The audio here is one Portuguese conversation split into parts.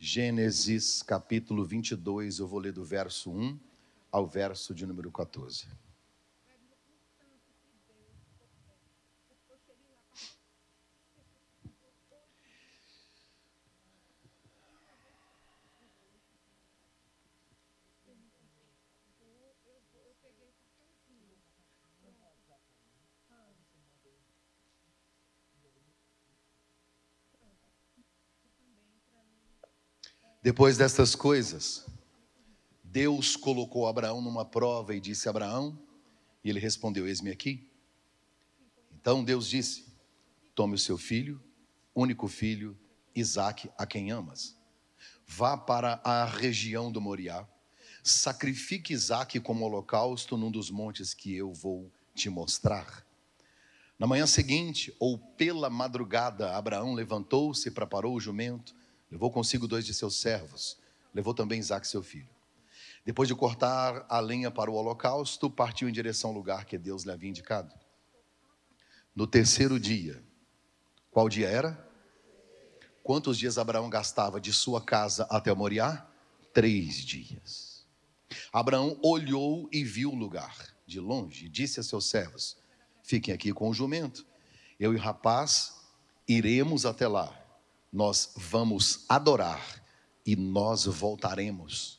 Gênesis capítulo 22, eu vou ler do verso 1 ao verso de número 14. Depois destas coisas, Deus colocou Abraão numa prova e disse: Abraão, e ele respondeu: Eis-me aqui. Então Deus disse: Tome o seu filho, único filho, Isaque, a quem amas. Vá para a região do Moriá, sacrifique Isaque como holocausto num dos montes que eu vou te mostrar. Na manhã seguinte, ou pela madrugada, Abraão levantou-se, preparou o jumento, Levou consigo dois de seus servos. Levou também Isaac, seu filho. Depois de cortar a lenha para o holocausto, partiu em direção ao lugar que Deus lhe havia indicado. No terceiro dia, qual dia era? Quantos dias Abraão gastava de sua casa até Moriá? Três dias. Abraão olhou e viu o lugar de longe e disse a seus servos: Fiquem aqui com o jumento. Eu e o rapaz iremos até lá nós vamos adorar e nós voltaremos.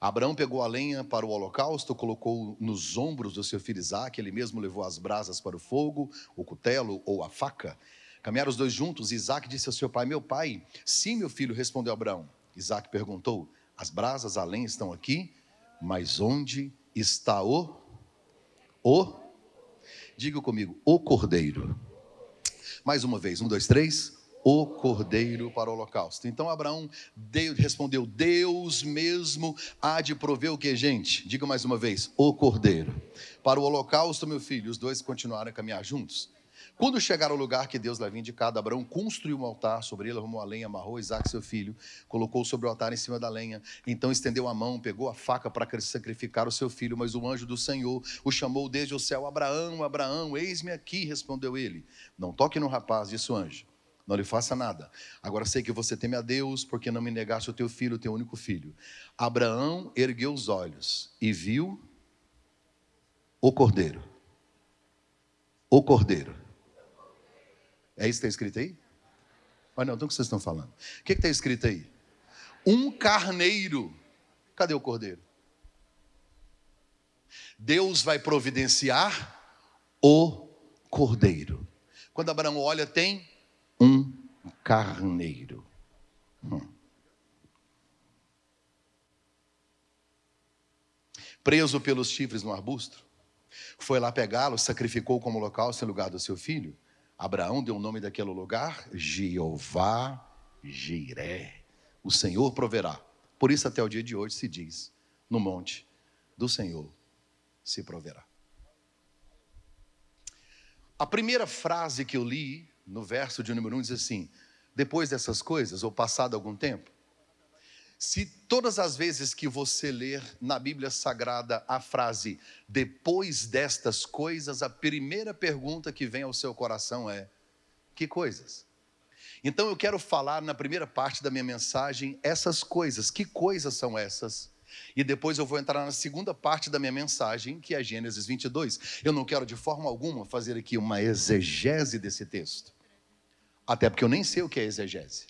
Abraão pegou a lenha para o holocausto, colocou nos ombros do seu filho Isaac, ele mesmo levou as brasas para o fogo, o cutelo ou a faca. Caminharam os dois juntos, Isaac disse ao seu pai: Meu pai, sim, meu filho, respondeu Abraão. Isaac perguntou: As brasas, a lenha estão aqui, mas onde está o? O? Diga comigo, o cordeiro. Mais uma vez, um, dois, três o cordeiro para o holocausto. Então Abraão Deus, respondeu: Deus mesmo há de prover o que, gente? Diga mais uma vez: o cordeiro. Para o holocausto, meu filho, os dois continuaram a caminhar juntos. Quando chegaram ao lugar que Deus lhe havia indicado, Abraão construiu um altar, sobre ele arrumou a lenha, amarrou Isaac, seu filho, colocou sobre o altar em cima da lenha. Então estendeu a mão, pegou a faca para sacrificar o seu filho, mas o anjo do Senhor o chamou desde o céu: Abraão, Abraão, eis-me aqui, respondeu ele. Não toque no rapaz, disse o anjo não lhe faça nada. Agora sei que você teme a Deus, porque não me negaste o teu filho, o teu único filho. Abraão ergueu os olhos e viu o cordeiro. O cordeiro. É isso que está escrito aí? Olha, não, então o que vocês estão falando? O que está escrito aí? Um carneiro. Cadê o cordeiro? Deus vai providenciar o cordeiro. Quando Abraão olha, tem um carneiro. Hum. Preso pelos chifres no arbusto, foi lá pegá-lo, sacrificou como local em lugar do seu filho. Abraão deu o nome daquele lugar, Jeová Jiré. O Senhor proverá. Por isso, até o dia de hoje se diz: no monte do Senhor se proverá. A primeira frase que eu li no verso de número 1 diz assim: depois dessas coisas, ou passado algum tempo, se todas as vezes que você ler na Bíblia Sagrada a frase depois destas coisas, a primeira pergunta que vem ao seu coração é: que coisas? Então eu quero falar na primeira parte da minha mensagem essas coisas. Que coisas são essas? E depois eu vou entrar na segunda parte da minha mensagem, que é Gênesis 22. Eu não quero de forma alguma fazer aqui uma exegese desse texto. Até porque eu nem sei o que é exegese.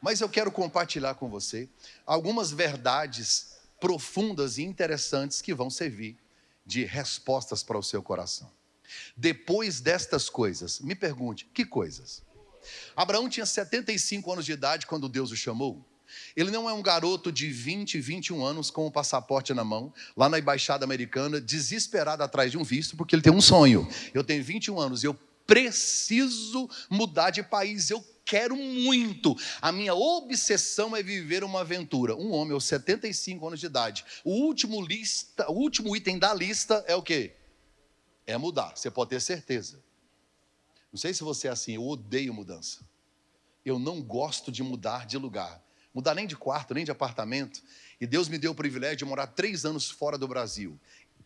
Mas eu quero compartilhar com você algumas verdades profundas e interessantes que vão servir de respostas para o seu coração. Depois destas coisas, me pergunte, que coisas? Abraão tinha 75 anos de idade quando Deus o chamou. Ele não é um garoto de 20, 21 anos com o um passaporte na mão, lá na embaixada americana, desesperado atrás de um visto, porque ele tem um sonho. Eu tenho 21 anos e eu preciso mudar de país, eu quero muito. A minha obsessão é viver uma aventura. Um homem aos 75 anos de idade. O último lista, o último item da lista é o quê? É mudar. Você pode ter certeza. Não sei se você é assim, eu odeio mudança. Eu não gosto de mudar de lugar. Mudar nem de quarto, nem de apartamento. E Deus me deu o privilégio de morar três anos fora do Brasil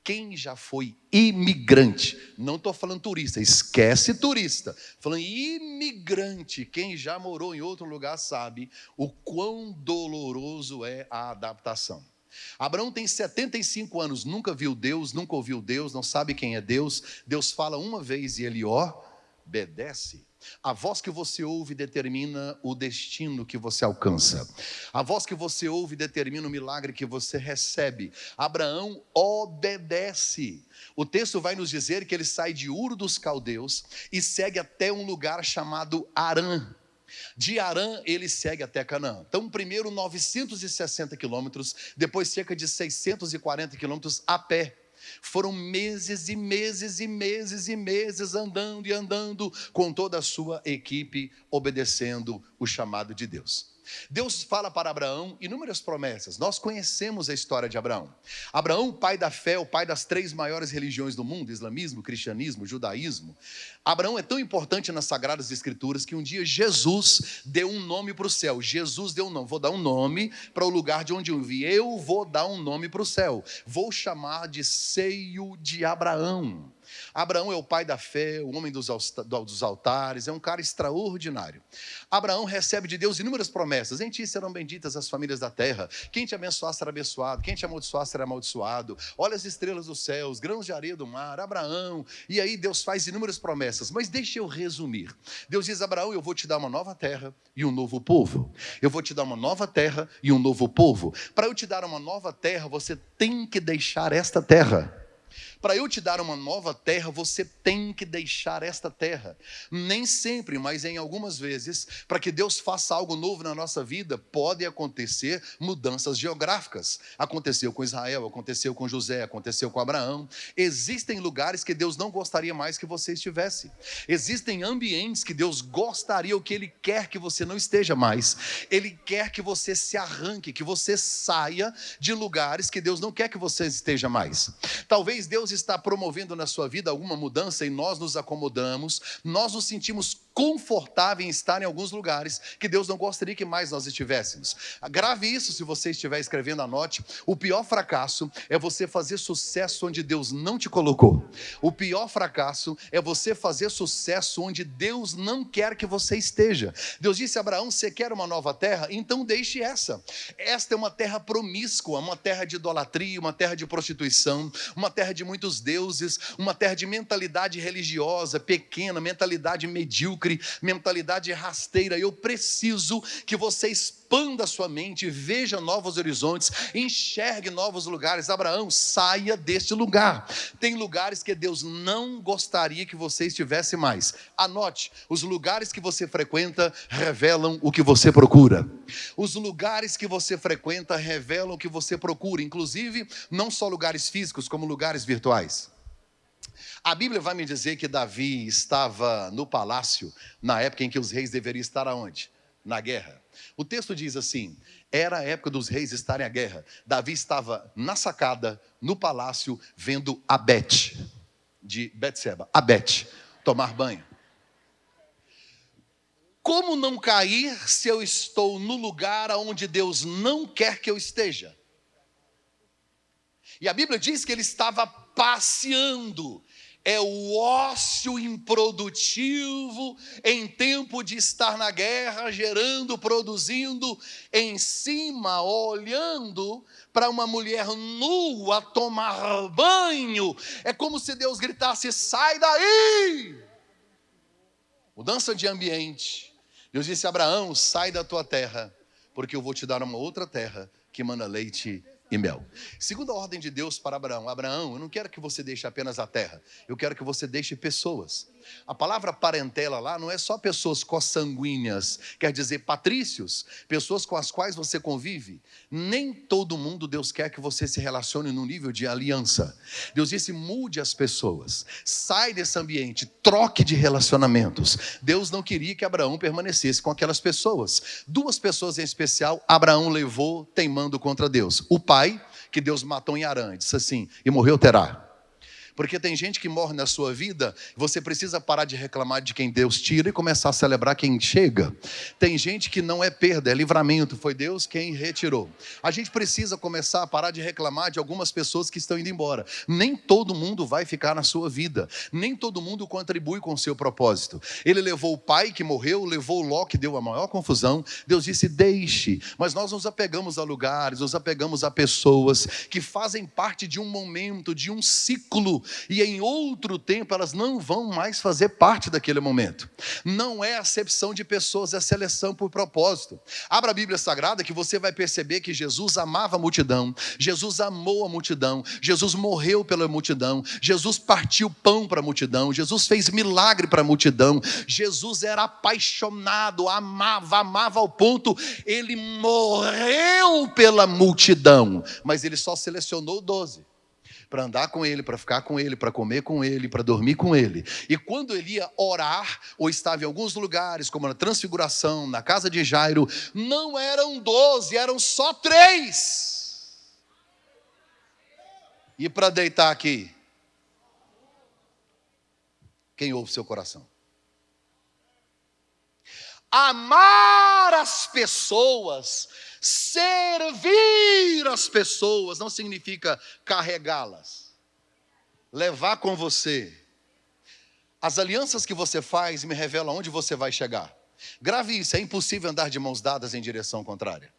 quem já foi imigrante, não estou falando turista, esquece turista, falando imigrante, quem já morou em outro lugar sabe o quão doloroso é a adaptação. Abraão tem 75 anos, nunca viu Deus, nunca ouviu Deus, não sabe quem é Deus. Deus fala uma vez e ele obedece. A voz que você ouve determina o destino que você alcança. A voz que você ouve determina o milagre que você recebe. Abraão obedece. O texto vai nos dizer que ele sai de Ur dos Caldeus e segue até um lugar chamado Arã. De Arã ele segue até Canaã. Então, primeiro 960 quilômetros, depois cerca de 640 quilômetros a pé. Foram meses e meses e meses e meses andando e andando com toda a sua equipe, obedecendo o chamado de Deus. Deus fala para Abraão inúmeras promessas. Nós conhecemos a história de Abraão. Abraão, pai da fé, o pai das três maiores religiões do mundo: islamismo, cristianismo, judaísmo. Abraão é tão importante nas sagradas escrituras que um dia Jesus deu um nome para o céu. Jesus deu um nome, vou dar um nome para o lugar de onde eu vi. Eu vou dar um nome para o céu. Vou chamar de seio de Abraão. Abraão é o pai da fé, o homem dos altares, é um cara extraordinário. Abraão recebe de Deus inúmeras promessas: em ti serão benditas as famílias da terra, quem te abençoar será abençoado, quem te amaldiçoar será amaldiçoado. Olha as estrelas dos céus, grãos de areia do mar, Abraão. E aí Deus faz inúmeras promessas, mas deixa eu resumir. Deus diz: Abraão, eu vou te dar uma nova terra e um novo povo. Eu vou te dar uma nova terra e um novo povo. Para eu te dar uma nova terra, você tem que deixar esta terra. Para eu te dar uma nova terra, você tem que deixar esta terra. Nem sempre, mas em algumas vezes, para que Deus faça algo novo na nossa vida, pode acontecer mudanças geográficas. Aconteceu com Israel, aconteceu com José, aconteceu com Abraão. Existem lugares que Deus não gostaria mais que você estivesse. Existem ambientes que Deus gostaria, o que Ele quer que você não esteja mais. Ele quer que você se arranque, que você saia de lugares que Deus não quer que você esteja mais. Talvez Deus está promovendo na sua vida alguma mudança e nós nos acomodamos, nós nos sentimos confortáveis em estar em alguns lugares que Deus não gostaria que mais nós estivéssemos. Grave isso se você estiver escrevendo, anote. O pior fracasso é você fazer sucesso onde Deus não te colocou. O pior fracasso é você fazer sucesso onde Deus não quer que você esteja. Deus disse a Abraão: Você quer uma nova terra? Então deixe essa. Esta é uma terra promíscua, uma terra de idolatria, uma terra de prostituição, uma terra de muitos deuses, uma terra de mentalidade religiosa pequena, mentalidade medíocre, mentalidade rasteira. Eu preciso que você expanda sua mente, veja novos horizontes, enxergue novos lugares. Abraão, saia deste lugar. Tem lugares que Deus não gostaria que você estivesse mais. Anote: os lugares que você frequenta revelam o que você procura. Os lugares que você frequenta revelam o que você procura, inclusive não só lugares físicos, como lugares virtuais. A Bíblia vai me dizer que Davi estava no palácio na época em que os reis deveriam estar aonde? Na guerra. O texto diz assim: era a época dos reis estarem à guerra. Davi estava na sacada, no palácio, vendo Abete, de Betseba, Abete, tomar banho. Como não cair se eu estou no lugar onde Deus não quer que eu esteja? E a Bíblia diz que ele estava passeando, é o ócio improdutivo em tempo de estar na guerra, gerando, produzindo, em cima, olhando para uma mulher nua tomar banho. É como se Deus gritasse: sai daí! Mudança de ambiente. Deus disse a Abraão: sai da tua terra, porque eu vou te dar uma outra terra que manda leite e mel. Segunda ordem de Deus para Abraão: Abraão, eu não quero que você deixe apenas a terra, eu quero que você deixe pessoas. A palavra parentela lá não é só pessoas consanguíneas, quer dizer patrícios, pessoas com as quais você convive. Nem todo mundo Deus quer que você se relacione no nível de aliança. Deus disse: mude as pessoas, sai desse ambiente, troque de relacionamentos. Deus não queria que Abraão permanecesse com aquelas pessoas. Duas pessoas em especial, Abraão levou teimando contra Deus. O pai, que Deus matou em Arã, disse assim: e morreu terá Porque tem gente que morre na sua vida, você precisa parar de reclamar de quem Deus tira e começar a celebrar quem chega. Tem gente que não é perda, é livramento, foi Deus quem retirou. A gente precisa começar a parar de reclamar de algumas pessoas que estão indo embora. Nem todo mundo vai ficar na sua vida, nem todo mundo contribui com o seu propósito. Ele levou o pai que morreu, levou o Ló que deu a maior confusão. Deus disse: deixe, mas nós nos apegamos a lugares, nos apegamos a pessoas que fazem parte de um momento, de um ciclo, e em outro tempo elas não vão mais fazer parte daquele momento. Não é acepção de pessoas, é seleção por propósito. Abra a Bíblia Sagrada que você vai perceber que Jesus amava a multidão, Jesus amou a multidão, Jesus morreu pela multidão, Jesus partiu pão para a multidão, Jesus fez milagre para a multidão, Jesus era apaixonado, amava, amava ao ponto, ele morreu pela multidão, mas ele só selecionou doze para andar com ele, para ficar com ele, para comer com ele, para dormir com ele. E quando ele ia orar, ou estava em alguns lugares, como na transfiguração, na casa de Jairo, não eram doze, eram só três. E para deitar aqui? Quem ouve seu coração? Amar as pessoas Servir as pessoas não significa carregá-las, levar com você. As alianças que você faz me revelam onde você vai chegar. Grave isso, é impossível andar de mãos dadas em direção contrária.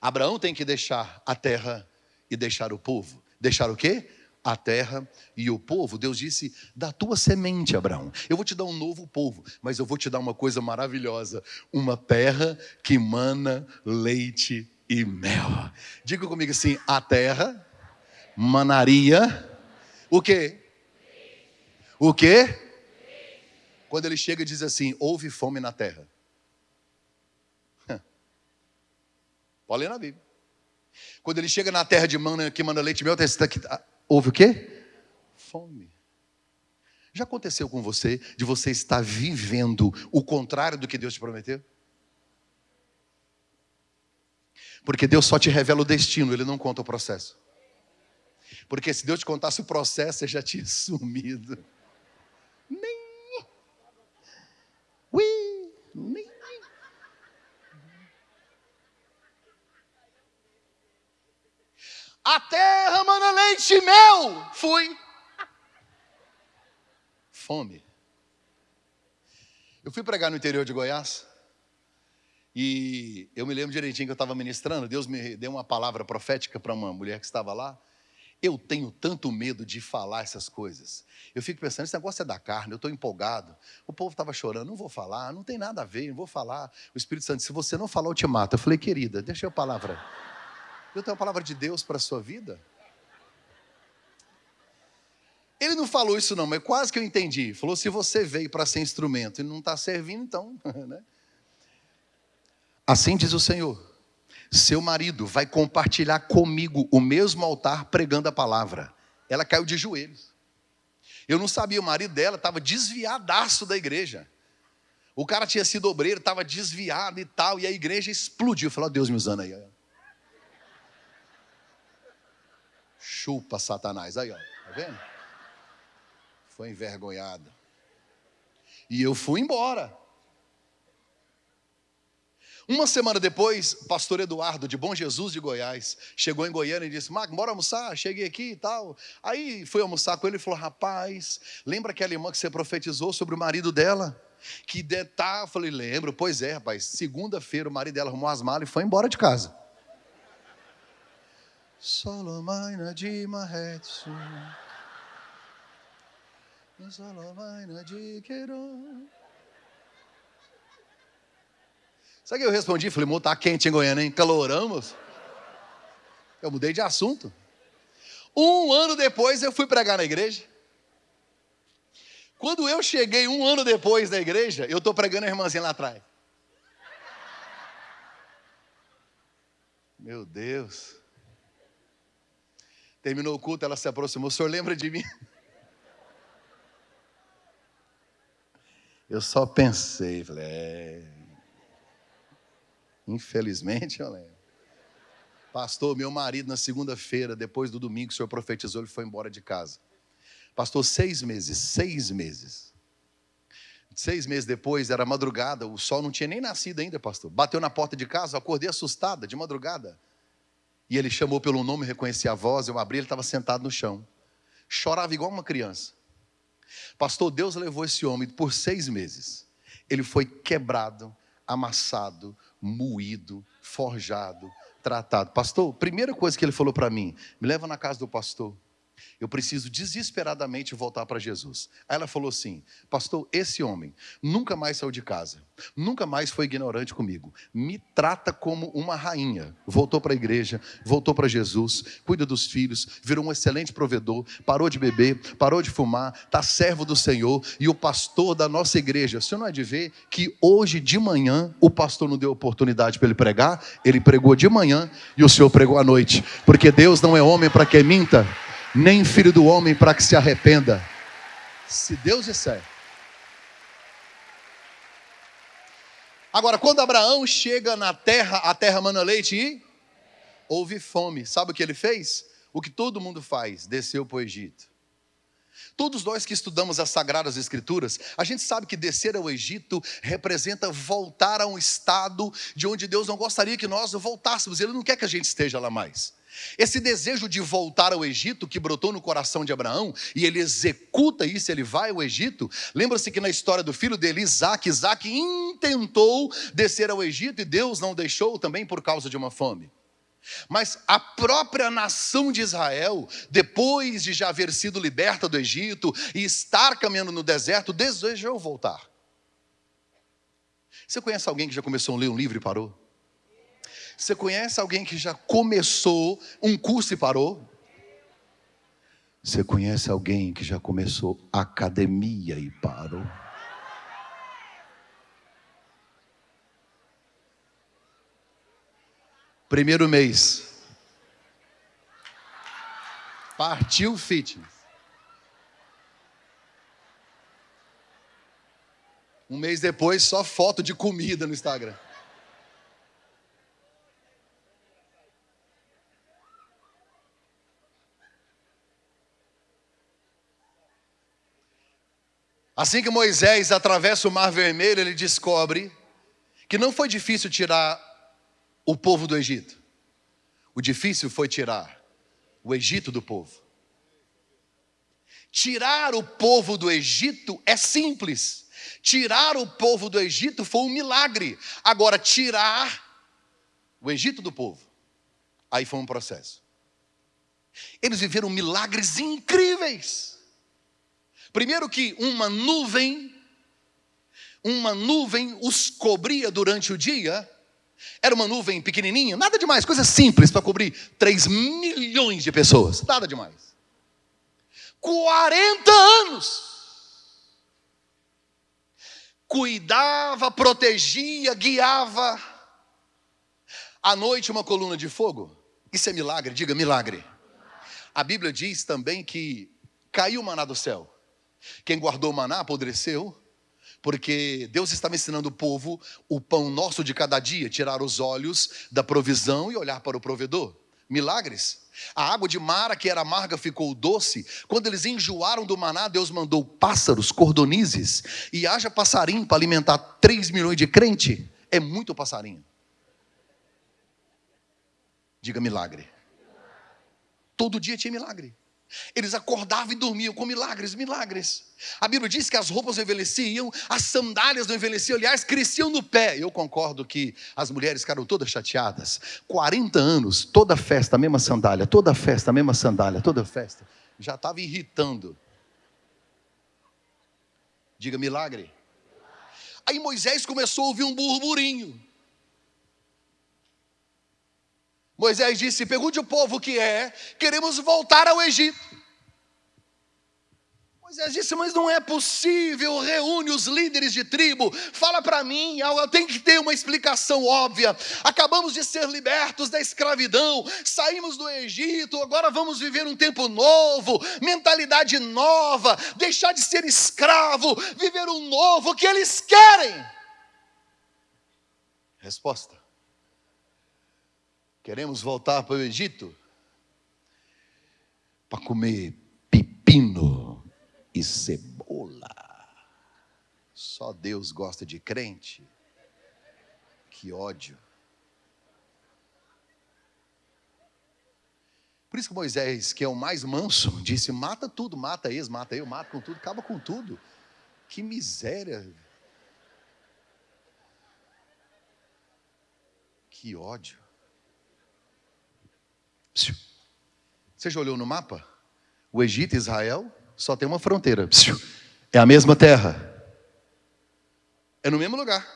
Abraão tem que deixar a terra e deixar o povo. Deixar o quê? A terra e o povo. Deus disse: da tua semente, Abraão. Eu vou te dar um novo povo, mas eu vou te dar uma coisa maravilhosa: uma terra que mana leite e mel. Diga comigo assim: a terra manaria o quê? O quê? Quando ele chega e diz assim: houve fome na terra. Pode ler na Bíblia. Quando ele chega na terra de mana, que manda leite e mel, está aqui, houve o quê? Fome. Já aconteceu com você de você estar vivendo o contrário do que Deus te prometeu? Porque Deus só te revela o destino, Ele não conta o processo. Porque se Deus te contasse o processo, você já tinha sumido. Nem. Ui, nem. A terra mana leite e mel. Fui. Fome. Eu fui pregar no interior de Goiás. E eu me lembro direitinho que eu estava ministrando. Deus me deu uma palavra profética para uma mulher que estava lá. Eu tenho tanto medo de falar essas coisas. Eu fico pensando, esse negócio é da carne, eu estou empolgado. O povo estava chorando, não vou falar, não tem nada a ver, não vou falar. O Espírito Santo, se você não falar, eu te mato. Eu falei, querida, deixa eu a palavra. Eu tenho a palavra de Deus para a sua vida? Ele não falou isso não, mas quase que eu entendi. Falou, se você veio para ser instrumento e não está servindo, então... Né? Assim diz o Senhor, seu marido vai compartilhar comigo o mesmo altar pregando a palavra. Ela caiu de joelhos. Eu não sabia, o marido dela estava desviadaço da igreja. O cara tinha sido obreiro, estava desviado e tal, e a igreja explodiu. Falou, Deus me usando aí. Chupa Satanás. Aí, ó, tá vendo? Foi envergonhado. E eu fui embora. Uma semana depois, pastor Eduardo, de Bom Jesus de Goiás, chegou em Goiânia e disse: Marco, bora almoçar? Cheguei aqui e tal. Aí fui almoçar com ele e falou: Rapaz, lembra aquela irmã que você profetizou sobre o marido dela? Que de, eu falei: Lembro, pois é, rapaz. Segunda-feira o marido dela arrumou as malas e foi embora de casa. Solomaina de Marretsu. Solomaina de Queiroz. Sabe o que eu respondi? Falei, amor, tá quente em Goiânia, hein? Caloramos. Eu mudei de assunto. Um ano depois eu fui pregar na igreja. Quando eu cheguei um ano depois da igreja, eu estou pregando a irmãzinha lá atrás. Meu Deus. Terminou o culto, ela se aproximou. O senhor lembra de mim? Eu só pensei, falei, é... infelizmente eu lembro. Pastor, meu marido na segunda-feira, depois do domingo, o senhor profetizou, ele foi embora de casa. Pastor, seis meses, seis meses. Seis meses depois, era madrugada, o sol não tinha nem nascido ainda, pastor. Bateu na porta de casa, acordei assustada, de madrugada. E ele chamou pelo nome, reconheci a voz, eu abri, ele estava sentado no chão. Chorava igual uma criança. Pastor, Deus levou esse homem por seis meses. Ele foi quebrado, amassado, moído, forjado, tratado. Pastor, primeira coisa que ele falou para mim: me leva na casa do pastor. Eu preciso desesperadamente voltar para Jesus. Aí ela falou assim: Pastor, esse homem nunca mais saiu de casa, nunca mais foi ignorante comigo, me trata como uma rainha. Voltou para a igreja, voltou para Jesus, cuida dos filhos, virou um excelente provedor, parou de beber, parou de fumar, está servo do Senhor e o pastor da nossa igreja. Você não é de ver que hoje de manhã o pastor não deu oportunidade para ele pregar, ele pregou de manhã e o Senhor pregou à noite, porque Deus não é homem para que minta nem filho do homem para que se arrependa. Se Deus disser. Agora, quando Abraão chega na terra, a terra mana leite e houve fome. Sabe o que ele fez? O que todo mundo faz, desceu para o Egito. Todos nós que estudamos as Sagradas Escrituras, a gente sabe que descer ao Egito representa voltar a um estado de onde Deus não gostaria que nós voltássemos. Ele não quer que a gente esteja lá mais. Esse desejo de voltar ao Egito que brotou no coração de Abraão, e ele executa isso, ele vai ao Egito. Lembra-se que na história do filho dele, Isaac, Isaac intentou descer ao Egito e Deus não deixou também por causa de uma fome. Mas a própria nação de Israel, depois de já haver sido liberta do Egito e estar caminhando no deserto, desejou voltar. Você conhece alguém que já começou a ler um livro e parou? Você conhece alguém que já começou um curso e parou? Você conhece alguém que já começou academia e parou? Primeiro mês. Partiu fitness. Um mês depois, só foto de comida no Instagram. Assim que Moisés atravessa o Mar Vermelho, ele descobre que não foi difícil tirar o povo do Egito. O difícil foi tirar o Egito do povo. Tirar o povo do Egito é simples. Tirar o povo do Egito foi um milagre. Agora, tirar o Egito do povo, aí foi um processo. Eles viveram milagres incríveis. Primeiro que uma nuvem, uma nuvem os cobria durante o dia. Era uma nuvem pequenininha, nada demais, coisa simples para cobrir 3 milhões de pessoas, nada demais. 40 anos. Cuidava, protegia, guiava. À noite, uma coluna de fogo. Isso é milagre, diga milagre. A Bíblia diz também que caiu maná do céu. Quem guardou o maná apodreceu, porque Deus estava ensinando o povo o pão nosso de cada dia, tirar os olhos da provisão e olhar para o provedor. Milagres. A água de Mara, que era amarga, ficou doce. Quando eles enjoaram do maná, Deus mandou pássaros, cordonizes, e haja passarinho para alimentar 3 milhões de crente. É muito passarinho. Diga milagre. Todo dia tinha milagre. Eles acordavam e dormiam com milagres, milagres. A Bíblia diz que as roupas não envelheciam, as sandálias não envelheciam, aliás, cresciam no pé. Eu concordo que as mulheres ficaram todas chateadas. 40 anos, toda festa, a mesma sandália, toda festa, a mesma sandália, toda festa. Já estava irritando. Diga milagre. Aí Moisés começou a ouvir um burburinho. Moisés disse: Pergunte o povo que é, queremos voltar ao Egito. Moisés disse: Mas não é possível. Reúne os líderes de tribo, fala para mim. Eu tenho que ter uma explicação óbvia. Acabamos de ser libertos da escravidão, saímos do Egito, agora vamos viver um tempo novo, mentalidade nova, deixar de ser escravo, viver um novo. O que eles querem? Resposta: Queremos voltar para o Egito para comer pepino e cebola. Só Deus gosta de crente. Que ódio. Por isso que Moisés, que é o mais manso, disse: mata tudo, mata eles, mata eu, mata com tudo, acaba com tudo. Que miséria. Que ódio. Você já olhou no mapa? O Egito e Israel só tem uma fronteira. É a mesma terra. É no mesmo lugar.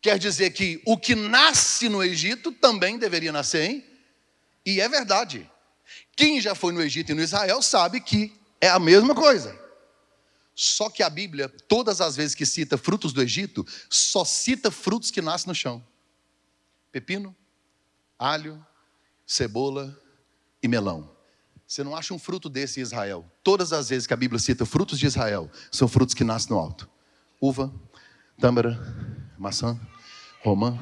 Quer dizer que o que nasce no Egito também deveria nascer em e é verdade. Quem já foi no Egito e no Israel sabe que é a mesma coisa. Só que a Bíblia, todas as vezes que cita frutos do Egito, só cita frutos que nascem no chão: pepino, alho, cebola e melão. Você não acha um fruto desse em Israel. Todas as vezes que a Bíblia cita frutos de Israel, são frutos que nascem no alto: uva, tâmara, maçã, romã.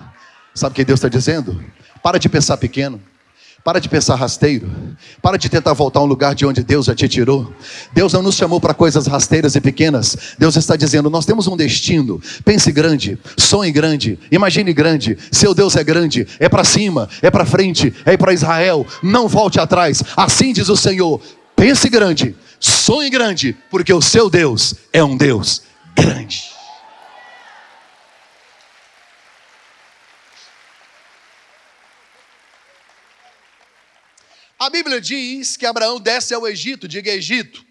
Sabe o que Deus está dizendo? Para de pensar pequeno. Para de pensar rasteiro. Para de tentar voltar a um lugar de onde Deus já te tirou. Deus não nos chamou para coisas rasteiras e pequenas. Deus está dizendo: nós temos um destino. Pense grande, sonhe grande, imagine grande. Seu Deus é grande, é para cima, é para frente, é para Israel. Não volte atrás. Assim diz o Senhor: pense grande, sonhe grande, porque o seu Deus é um Deus grande. A Bíblia diz que Abraão desce ao Egito, diga Egito.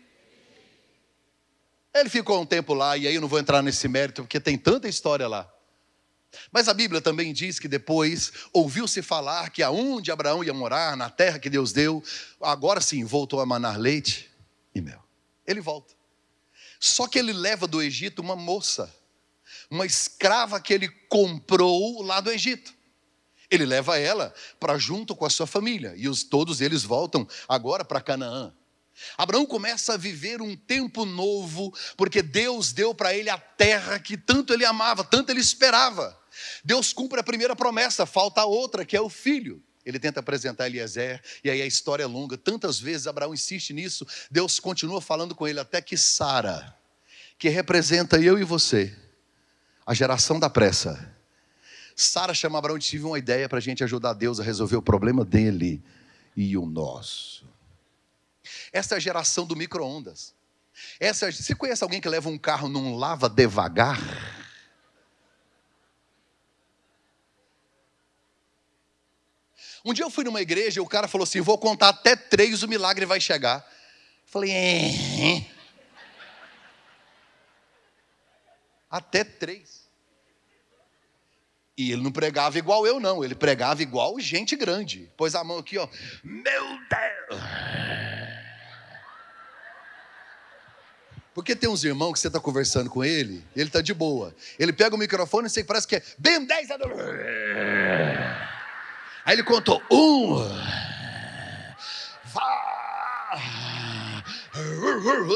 Ele ficou um tempo lá, e aí eu não vou entrar nesse mérito, porque tem tanta história lá. Mas a Bíblia também diz que depois ouviu-se falar que aonde Abraão ia morar, na terra que Deus deu, agora sim voltou a manar leite e mel. Ele volta. Só que ele leva do Egito uma moça, uma escrava que ele comprou lá do Egito. Ele leva ela para junto com a sua família e os, todos eles voltam agora para Canaã. Abraão começa a viver um tempo novo, porque Deus deu para ele a terra que tanto ele amava, tanto ele esperava. Deus cumpre a primeira promessa, falta a outra, que é o filho. Ele tenta apresentar Eliezer, e aí a história é longa. Tantas vezes Abraão insiste nisso, Deus continua falando com ele, até que Sara, que representa eu e você, a geração da pressa, Sara chama Abraão e tive uma ideia para a gente ajudar Deus a resolver o problema dele e o nosso. Essa é a geração do micro-ondas. Essa, você conhece alguém que leva um carro num lava devagar? Um dia eu fui numa igreja e o cara falou assim: vou contar até três, o milagre vai chegar. Eu falei, é. Até três. E ele não pregava igual eu, não. Ele pregava igual gente grande. Pôs a mão aqui, ó. Meu Deus! Porque tem uns irmãos que você está conversando com ele, ele está de boa. Ele pega o microfone e você parece que é bem 10 Aí ele contou um,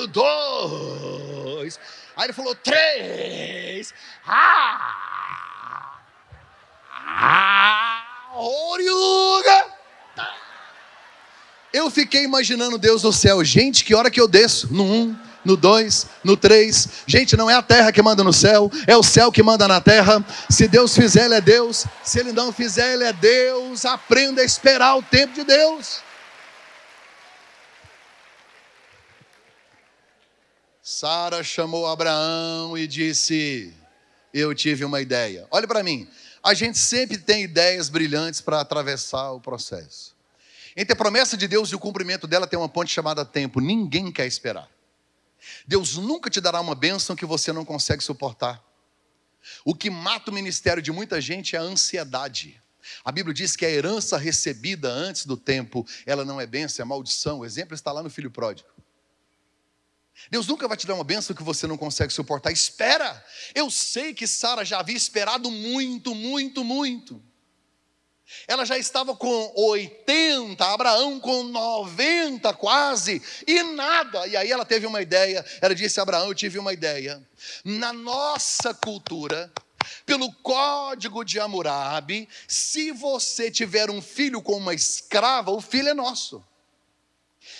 dois. Aí ele falou três. Ah! Eu fiquei imaginando Deus no céu. Gente, que hora que eu desço? No um, no dois, no três. Gente, não é a terra que manda no céu, é o céu que manda na terra. Se Deus fizer, Ele é Deus. Se Ele não fizer, Ele é Deus. Aprenda a esperar o tempo de Deus. Sara chamou Abraão e disse: Eu tive uma ideia. Olhe para mim. A gente sempre tem ideias brilhantes para atravessar o processo. Entre a promessa de Deus e o cumprimento dela tem uma ponte chamada tempo. Ninguém quer esperar. Deus nunca te dará uma bênção que você não consegue suportar. O que mata o ministério de muita gente é a ansiedade. A Bíblia diz que a herança recebida antes do tempo, ela não é bênção, é maldição. O exemplo está lá no filho pródigo. Deus nunca vai te dar uma bênção que você não consegue suportar. Espera! Eu sei que Sara já havia esperado muito, muito, muito. Ela já estava com 80, Abraão com 90 quase, e nada. E aí ela teve uma ideia. Ela disse: Abraão, eu tive uma ideia. Na nossa cultura, pelo código de Hammurabi, se você tiver um filho com uma escrava, o filho é nosso.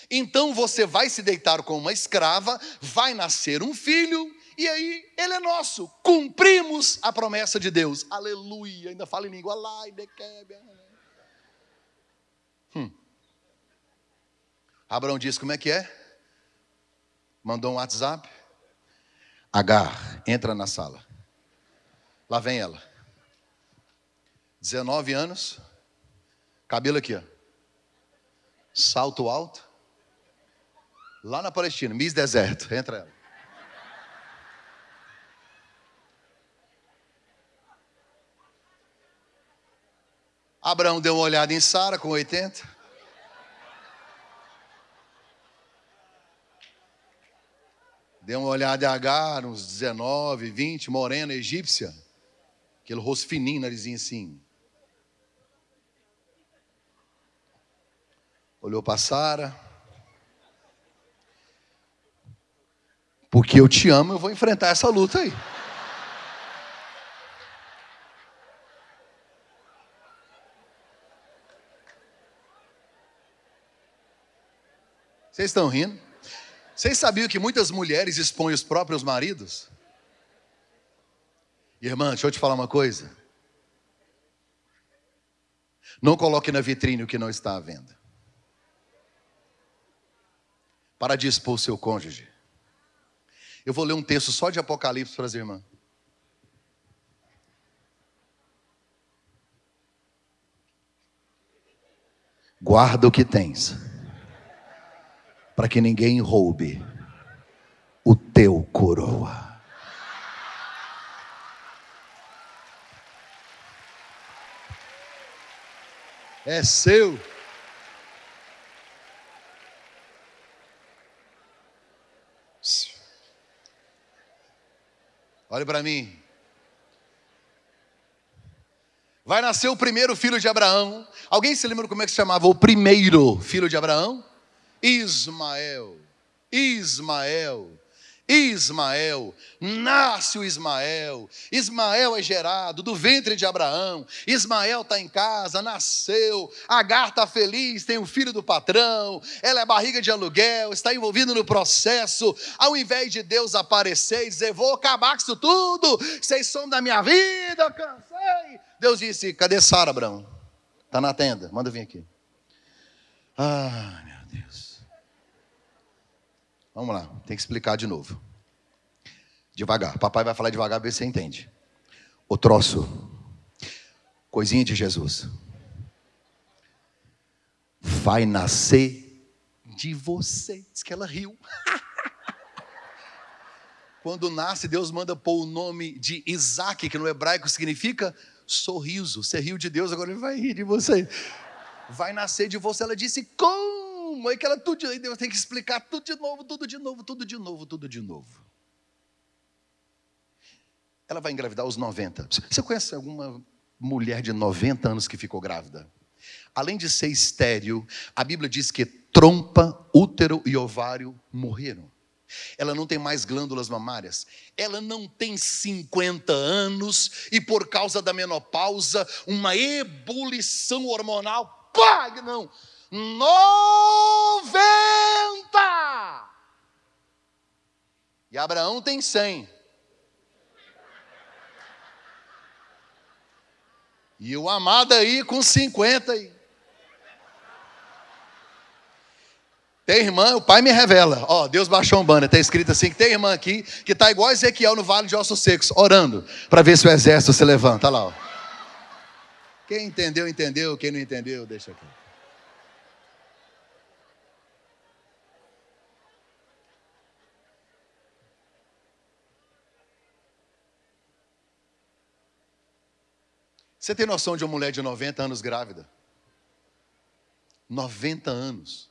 Então você vai se deitar com uma escrava, vai nascer um filho, e aí ele é nosso. Cumprimos a promessa de Deus. Aleluia. Ainda fala em língua hum. Abraão disse: Como é que é? Mandou um WhatsApp. Agar, entra na sala. Lá vem ela. 19 anos. Cabelo aqui, ó. Salto alto. Lá na Palestina, Miss Deserto. Entra ela. Abraão deu uma olhada em Sara com 80. Deu uma olhada em Agar, uns 19, 20, morena egípcia. Aquele rosto fininho, narizinho assim. Olhou para Sara. Porque eu te amo, eu vou enfrentar essa luta aí. Vocês estão rindo? Vocês sabiam que muitas mulheres expõem os próprios maridos? Irmã, deixa eu te falar uma coisa. Não coloque na vitrine o que não está à venda. Para de expor seu cônjuge. Eu vou ler um texto só de Apocalipse para as irmãs. Guarda o que tens para que ninguém roube o teu coroa. É seu. Olhe para mim. Vai nascer o primeiro filho de Abraão. Alguém se lembra como é que se chamava o primeiro filho de Abraão? Ismael, Ismael, Ismael, nasce o Ismael, Ismael é gerado do ventre de Abraão, Ismael está em casa, nasceu, Agar está feliz, tem o filho do patrão, ela é barriga de aluguel, está envolvida no processo, ao invés de Deus aparecer e dizer, vou acabar com isso tudo, vocês são da minha vida, cansei. Deus disse, cadê Sara, Abraão? Está na tenda, manda vir aqui. Ah. Vamos lá, tem que explicar de novo. Devagar. Papai vai falar devagar, ver se você entende. O troço, coisinha de Jesus, vai nascer de você. Diz que ela riu. Quando nasce, Deus manda pôr o nome de Isaac, que no hebraico significa sorriso. Você riu de Deus, agora ele vai rir de você. Vai nascer de você. Ela disse: Como? Que ela tudo, aí Deus tem que explicar tudo de novo, tudo de novo, tudo de novo, tudo de novo. Ela vai engravidar aos 90. Você conhece alguma mulher de 90 anos que ficou grávida? Além de ser estéril, a Bíblia diz que trompa, útero e ovário morreram. Ela não tem mais glândulas mamárias. Ela não tem 50 anos e por causa da menopausa, uma ebulição hormonal. Pá, não noventa. E Abraão tem cem. E o amado aí com cinquenta. Tem irmã, o pai me revela. Ó, Deus baixou um banner, está escrito assim: que tem irmã aqui que está igual Ezequiel no vale de ossos secos, orando, para ver se o exército se levanta. Olha lá. Ó. Quem entendeu, entendeu. Quem não entendeu, deixa aqui. Você tem noção de uma mulher de 90 anos grávida? 90 anos.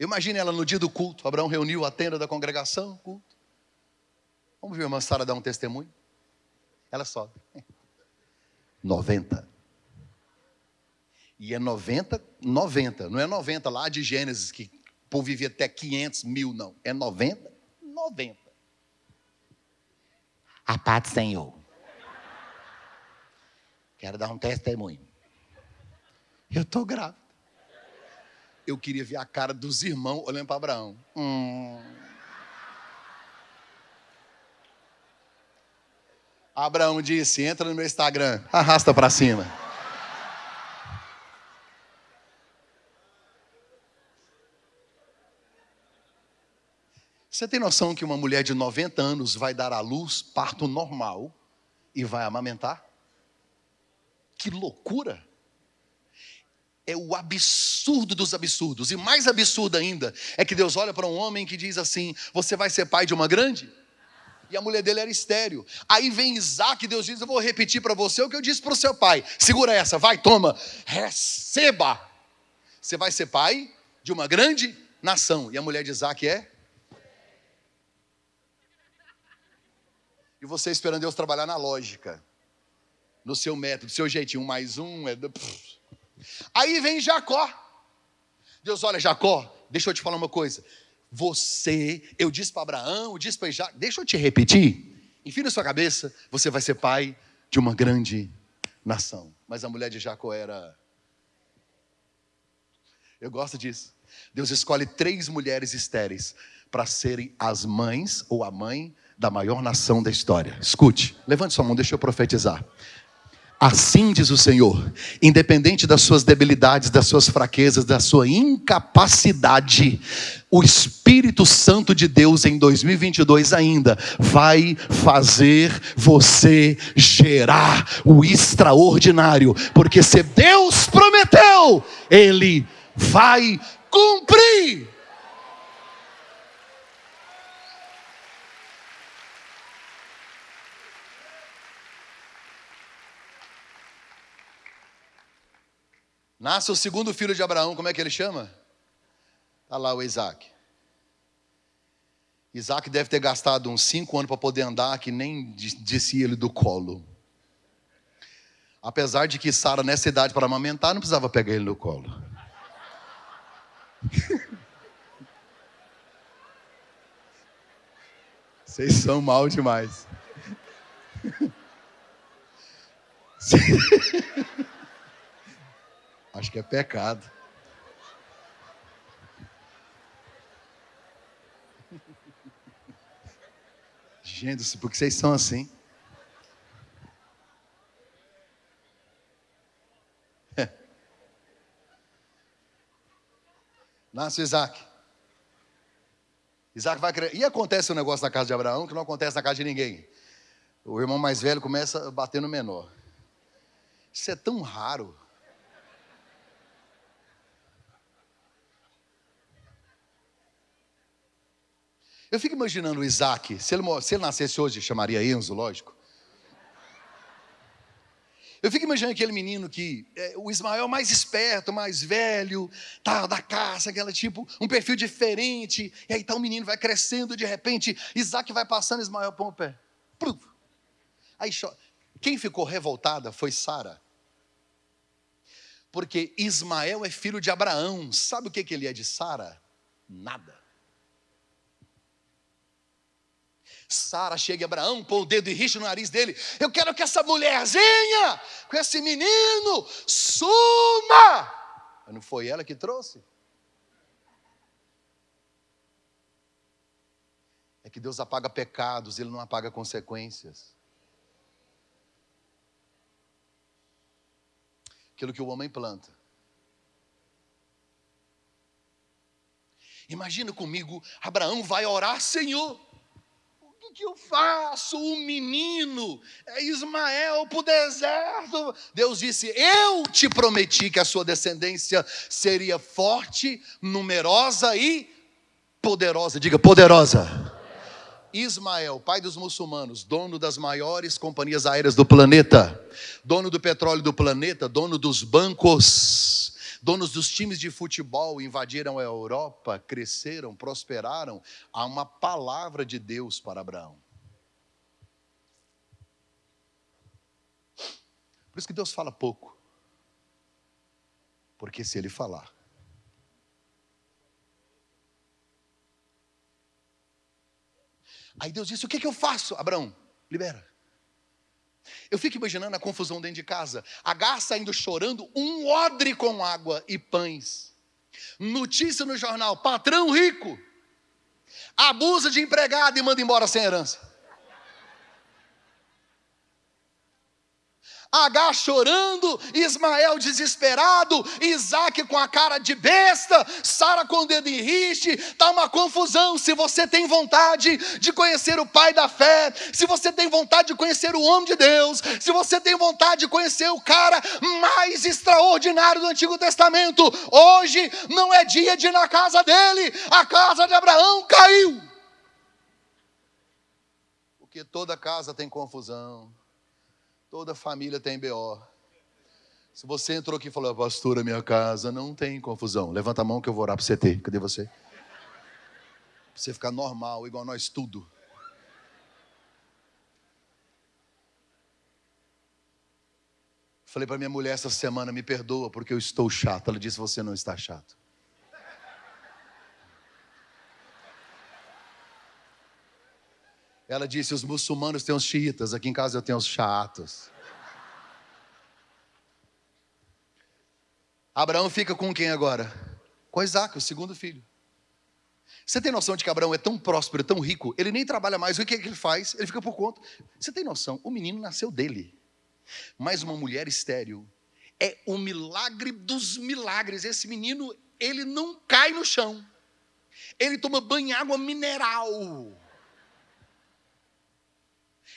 Imagine ela no dia do culto. Abraão reuniu a tenda da congregação, culto. Vamos ver a irmã Sara dar um testemunho? Ela sobe. 90. E é 90, 90. Não é 90 lá de Gênesis, que o povo vivia até 500 mil, não. É 90, 90. A paz do Senhor. Quero dar um testemunho. Eu estou grávida. Eu queria ver a cara dos irmãos olhando para Abraão. Hum. Abraão disse: entra no meu Instagram, arrasta para cima. Você tem noção que uma mulher de 90 anos vai dar à luz parto normal e vai amamentar? Que loucura! É o absurdo dos absurdos. E mais absurdo ainda é que Deus olha para um homem que diz assim: Você vai ser pai de uma grande? E a mulher dele era estéreo. Aí vem Isaac, Deus diz: Eu vou repetir para você o que eu disse para o seu pai. Segura essa, vai, toma, receba. Você vai ser pai de uma grande nação. E a mulher de Isaac é E você esperando Deus trabalhar na lógica, no seu método, seu jeitinho, um mais um é. Aí vem Jacó. Deus, olha, Jacó, deixa eu te falar uma coisa. Você, eu disse para Abraão, eu disse para Jacó, deixa eu te repetir. Enfim na sua cabeça, você vai ser pai de uma grande nação. Mas a mulher de Jacó era. Eu gosto disso. Deus escolhe três mulheres estéreis para serem as mães ou a mãe da maior nação da história. Escute, levante sua mão, deixa eu profetizar. Assim diz o Senhor, independente das suas debilidades, das suas fraquezas, da sua incapacidade, o Espírito Santo de Deus em 2022 ainda vai fazer você gerar o extraordinário, porque se Deus prometeu, Ele vai cumprir. Nasce o segundo filho de Abraão, como é que ele chama? Está lá o Isaac. Isaac deve ter gastado uns cinco anos para poder andar, que nem descia ele do colo. Apesar de que Sara, nessa idade para amamentar, não precisava pegar ele no colo. Vocês são mal demais. Acho que é pecado. Gente, porque vocês são assim. Nasce Isaac. Isaac vai crer. E acontece um negócio na casa de Abraão que não acontece na casa de ninguém. O irmão mais velho começa a bater no menor. Isso é tão raro. Eu fico imaginando o Isaac, se ele, se ele nascesse hoje, chamaria Enzo, lógico. Eu fico imaginando aquele menino que é, o Ismael mais esperto, mais velho, tá da caça, aquela tipo, um perfil diferente. E aí tá o um menino vai crescendo, de repente, Isaac vai passando, Ismael põe o pé. Aí quem ficou revoltada foi Sara. Porque Ismael é filho de Abraão. Sabe o que, que ele é de Sara? Nada. Sara chega em Abraão, põe o dedo e rixa no nariz dele. Eu quero que essa mulherzinha, com esse menino, suma. Mas não foi ela que trouxe? É que Deus apaga pecados, Ele não apaga consequências. Aquilo que o homem planta. Imagina comigo, Abraão vai orar, Senhor que, que eu faço? O menino, é Ismael para o deserto. Deus disse: Eu te prometi que a sua descendência seria forte, numerosa e poderosa. Diga, poderosa. Ismael, pai dos muçulmanos, dono das maiores companhias aéreas do planeta, dono do petróleo do planeta, dono dos bancos, Donos dos times de futebol invadiram a Europa, cresceram, prosperaram. Há uma palavra de Deus para Abraão. Por isso que Deus fala pouco. Porque se ele falar, Aí Deus disse: O que, que eu faço? Abraão, libera. Eu fico imaginando a confusão dentro de casa. A garça indo chorando, um odre com água e pães. Notícia no jornal: patrão rico abusa de empregado e manda embora sem herança. H chorando, Ismael desesperado, Isaac com a cara de besta, Sara com o dedo em riste, está uma confusão. Se você tem vontade de conhecer o Pai da fé, se você tem vontade de conhecer o homem de Deus, se você tem vontade de conhecer o cara mais extraordinário do Antigo Testamento, hoje não é dia de ir na casa dele, a casa de Abraão caiu. Porque toda casa tem confusão. Toda família tem BO. Se você entrou aqui e falou, pastora, minha casa não tem confusão. Levanta a mão que eu vou orar para você ter. Cadê você? Pra você ficar normal, igual nós tudo. Falei para minha mulher essa semana, me perdoa porque eu estou chato. Ela disse, você não está chato. Ela disse: os muçulmanos têm os xiitas, aqui em casa eu tenho os chatos. Abraão fica com quem agora? Com Isaac, o segundo filho. Você tem noção de que Abraão é tão próspero, tão rico, ele nem trabalha mais, o que, é que ele faz? Ele fica por conta. Você tem noção? O menino nasceu dele. Mas uma mulher estéril é o milagre dos milagres. Esse menino, ele não cai no chão. Ele toma banho em água mineral.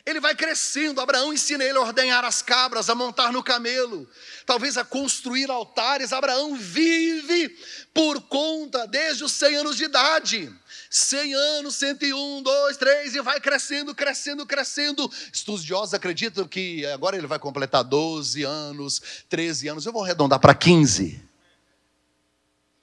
Ele vai crescendo, Abraão ensina ele a ordenhar as cabras, a montar no camelo, talvez a construir altares. Abraão vive por conta desde os 100 anos de idade. 100 anos, 101, 2, 3, e vai crescendo, crescendo, crescendo. Estudiosos acreditam que agora ele vai completar 12 anos, 13 anos, eu vou arredondar para 15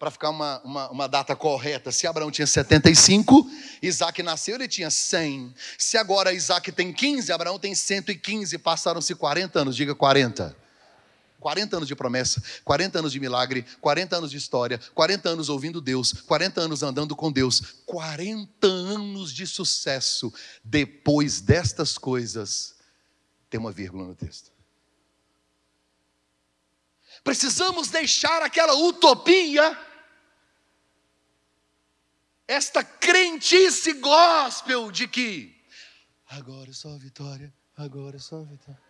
para ficar uma, uma, uma, data correta, se Abraão tinha 75, Isaac nasceu, ele tinha 100. Se agora Isaac tem 15, Abraão tem 115, passaram-se 40 anos, diga 40. 40 anos de promessa, 40 anos de milagre, 40 anos de história, 40 anos ouvindo Deus, 40 anos andando com Deus, 40 anos de sucesso. Depois destas coisas, tem uma vírgula no texto. Precisamos deixar aquela utopia esta crentice gospel de que agora é só vitória, agora é só vitória.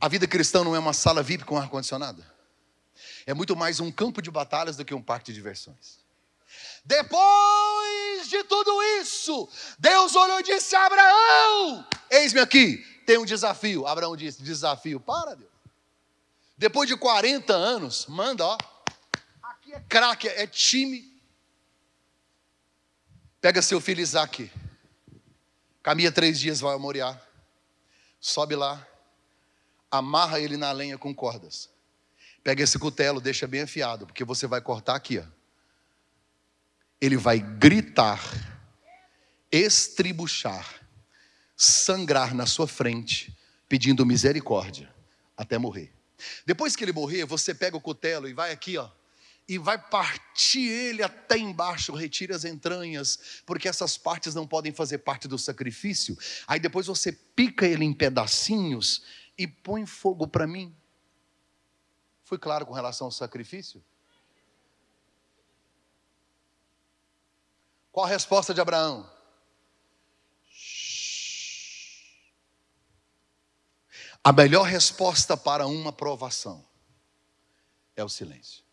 A vida cristã não é uma sala VIP com ar-condicionado. É muito mais um campo de batalhas do que um parque de diversões. Depois de tudo isso, Deus olhou e disse Abraão: Eis-me aqui, tem um desafio. Abraão disse: Desafio, para Deus. Depois de 40 anos, manda, ó, é craque, é time. Pega seu filho Isaac, caminha três dias, vai a Moriá, sobe lá, amarra ele na lenha com cordas. Pega esse cutelo, deixa bem afiado, porque você vai cortar aqui, ó. Ele vai gritar, estribuchar, sangrar na sua frente, pedindo misericórdia, até morrer. Depois que ele morrer, você pega o cutelo e vai aqui, ó e vai partir ele até embaixo, retire as entranhas, porque essas partes não podem fazer parte do sacrifício. Aí depois você pica ele em pedacinhos e põe fogo para mim. Fui claro com relação ao sacrifício? Qual a resposta de Abraão? A melhor resposta para uma provação é o silêncio.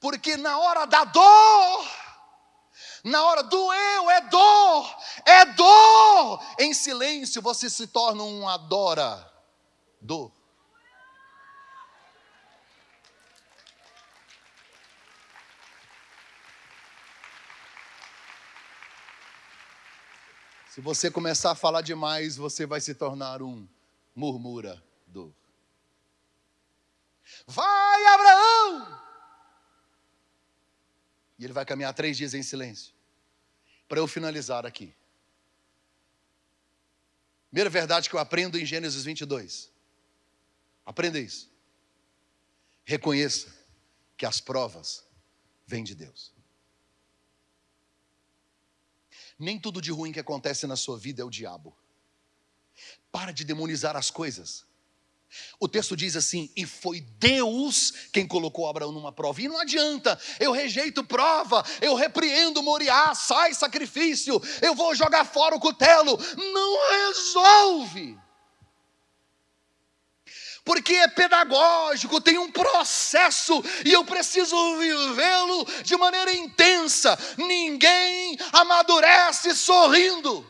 Porque na hora da dor, na hora do eu, é dor, é dor. Em silêncio você se torna um adorador. Se você começar a falar demais, você vai se tornar um murmurador. Vai, Abraão! E ele vai caminhar três dias em silêncio. Para eu finalizar aqui. Primeira verdade que eu aprendo em Gênesis 22. Aprenda isso. Reconheça que as provas vêm de Deus. Nem tudo de ruim que acontece na sua vida é o diabo. Para de demonizar as coisas. O texto diz assim: e foi Deus quem colocou Abraão numa prova. E não adianta, eu rejeito prova, eu repreendo Moriá, sai sacrifício, eu vou jogar fora o cutelo. Não resolve. Porque é pedagógico, tem um processo e eu preciso vivê-lo de maneira intensa. Ninguém amadurece sorrindo.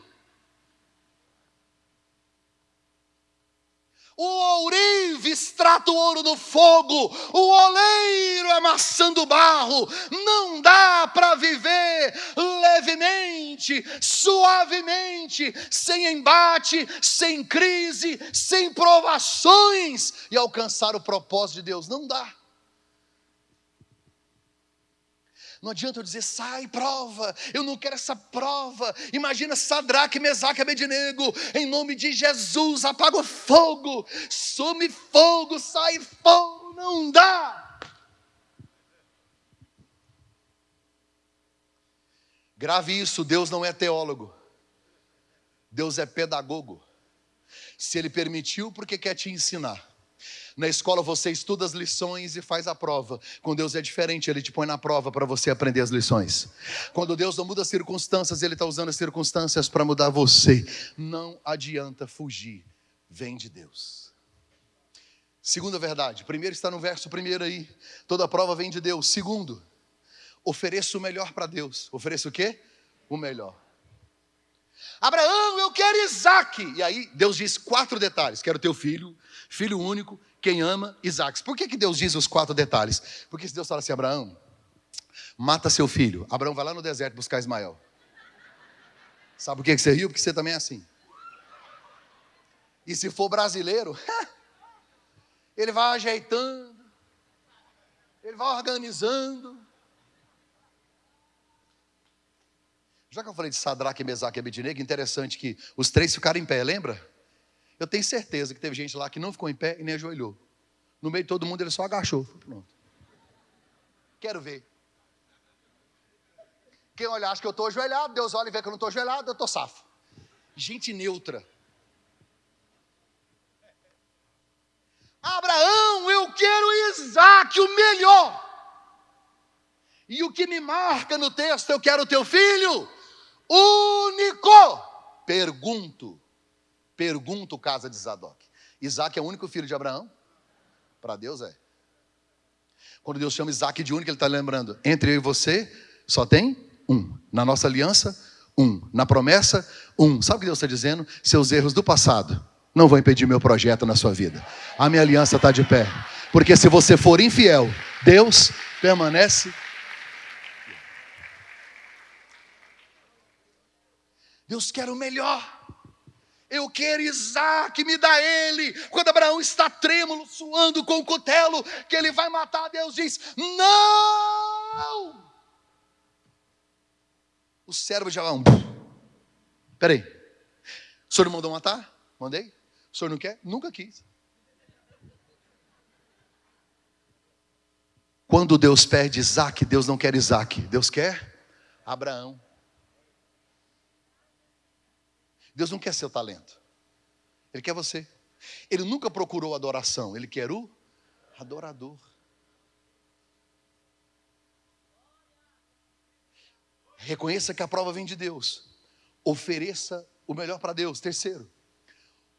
O ourive extrata o ouro do fogo, o oleiro amassando barro. Não dá para viver levemente, suavemente, sem embate, sem crise, sem provações e alcançar o propósito de Deus. Não dá. Não adianta eu dizer, sai, prova, eu não quero essa prova. Imagina Sadraque, Mesaque Abednego, em nome de Jesus, apaga o fogo, some fogo, sai fogo, não dá. Grave isso, Deus não é teólogo, Deus é pedagogo. Se Ele permitiu, porque quer te ensinar. Na escola você estuda as lições e faz a prova. Com Deus é diferente, Ele te põe na prova para você aprender as lições. Quando Deus não muda as circunstâncias, Ele está usando as circunstâncias para mudar você. Não adianta fugir, vem de Deus. Segunda verdade, primeiro está no verso primeiro aí. Toda prova vem de Deus. Segundo, ofereça o melhor para Deus. Ofereça o quê? O melhor. Abraão, eu quero Isaac. E aí Deus diz quatro detalhes: quero teu filho, filho único, quem ama Isaac. Por que, que Deus diz os quatro detalhes? Porque se Deus fala assim, Abraão, mata seu filho. Abraão vai lá no deserto buscar Ismael. Sabe por que, que você riu? Porque você também é assim. E se for brasileiro, ele vai ajeitando, ele vai organizando. Já que eu falei de Sadraque, Mesaque e Abednego, interessante que os três ficaram em pé, lembra? Eu tenho certeza que teve gente lá que não ficou em pé e nem ajoelhou. No meio de todo mundo ele só agachou. Pronto. Quero ver. Quem olhar acha que eu estou ajoelhado, Deus olha e vê que eu não estou ajoelhado, eu estou safo. Gente neutra. Abraão, eu quero Isaac, o melhor. E o que me marca no texto, eu quero teu filho, único. Pergunto, Pergunta o casa de Zadok. Isaac é o único filho de Abraão? Para Deus é. Quando Deus chama Isaac de único, Ele está lembrando: entre eu e você só tem um. Na nossa aliança, um. Na promessa, um. Sabe o que Deus está dizendo? Seus erros do passado não vão impedir meu projeto na sua vida. A minha aliança está de pé. Porque se você for infiel, Deus permanece. Deus quer o melhor. Eu quero Isaac, me dá ele. Quando Abraão está trêmulo, suando com o cutelo, que ele vai matar, Deus diz: Não! O cérebro de Abraão. Peraí. O senhor não mandou matar? Mandei? O senhor não quer? Nunca quis. Quando Deus pede Isaac, Deus não quer Isaac, Deus quer Abraão. Deus não quer seu talento. Ele quer você. Ele nunca procurou adoração, ele quer o adorador. Reconheça que a prova vem de Deus. Ofereça o melhor para Deus. Terceiro,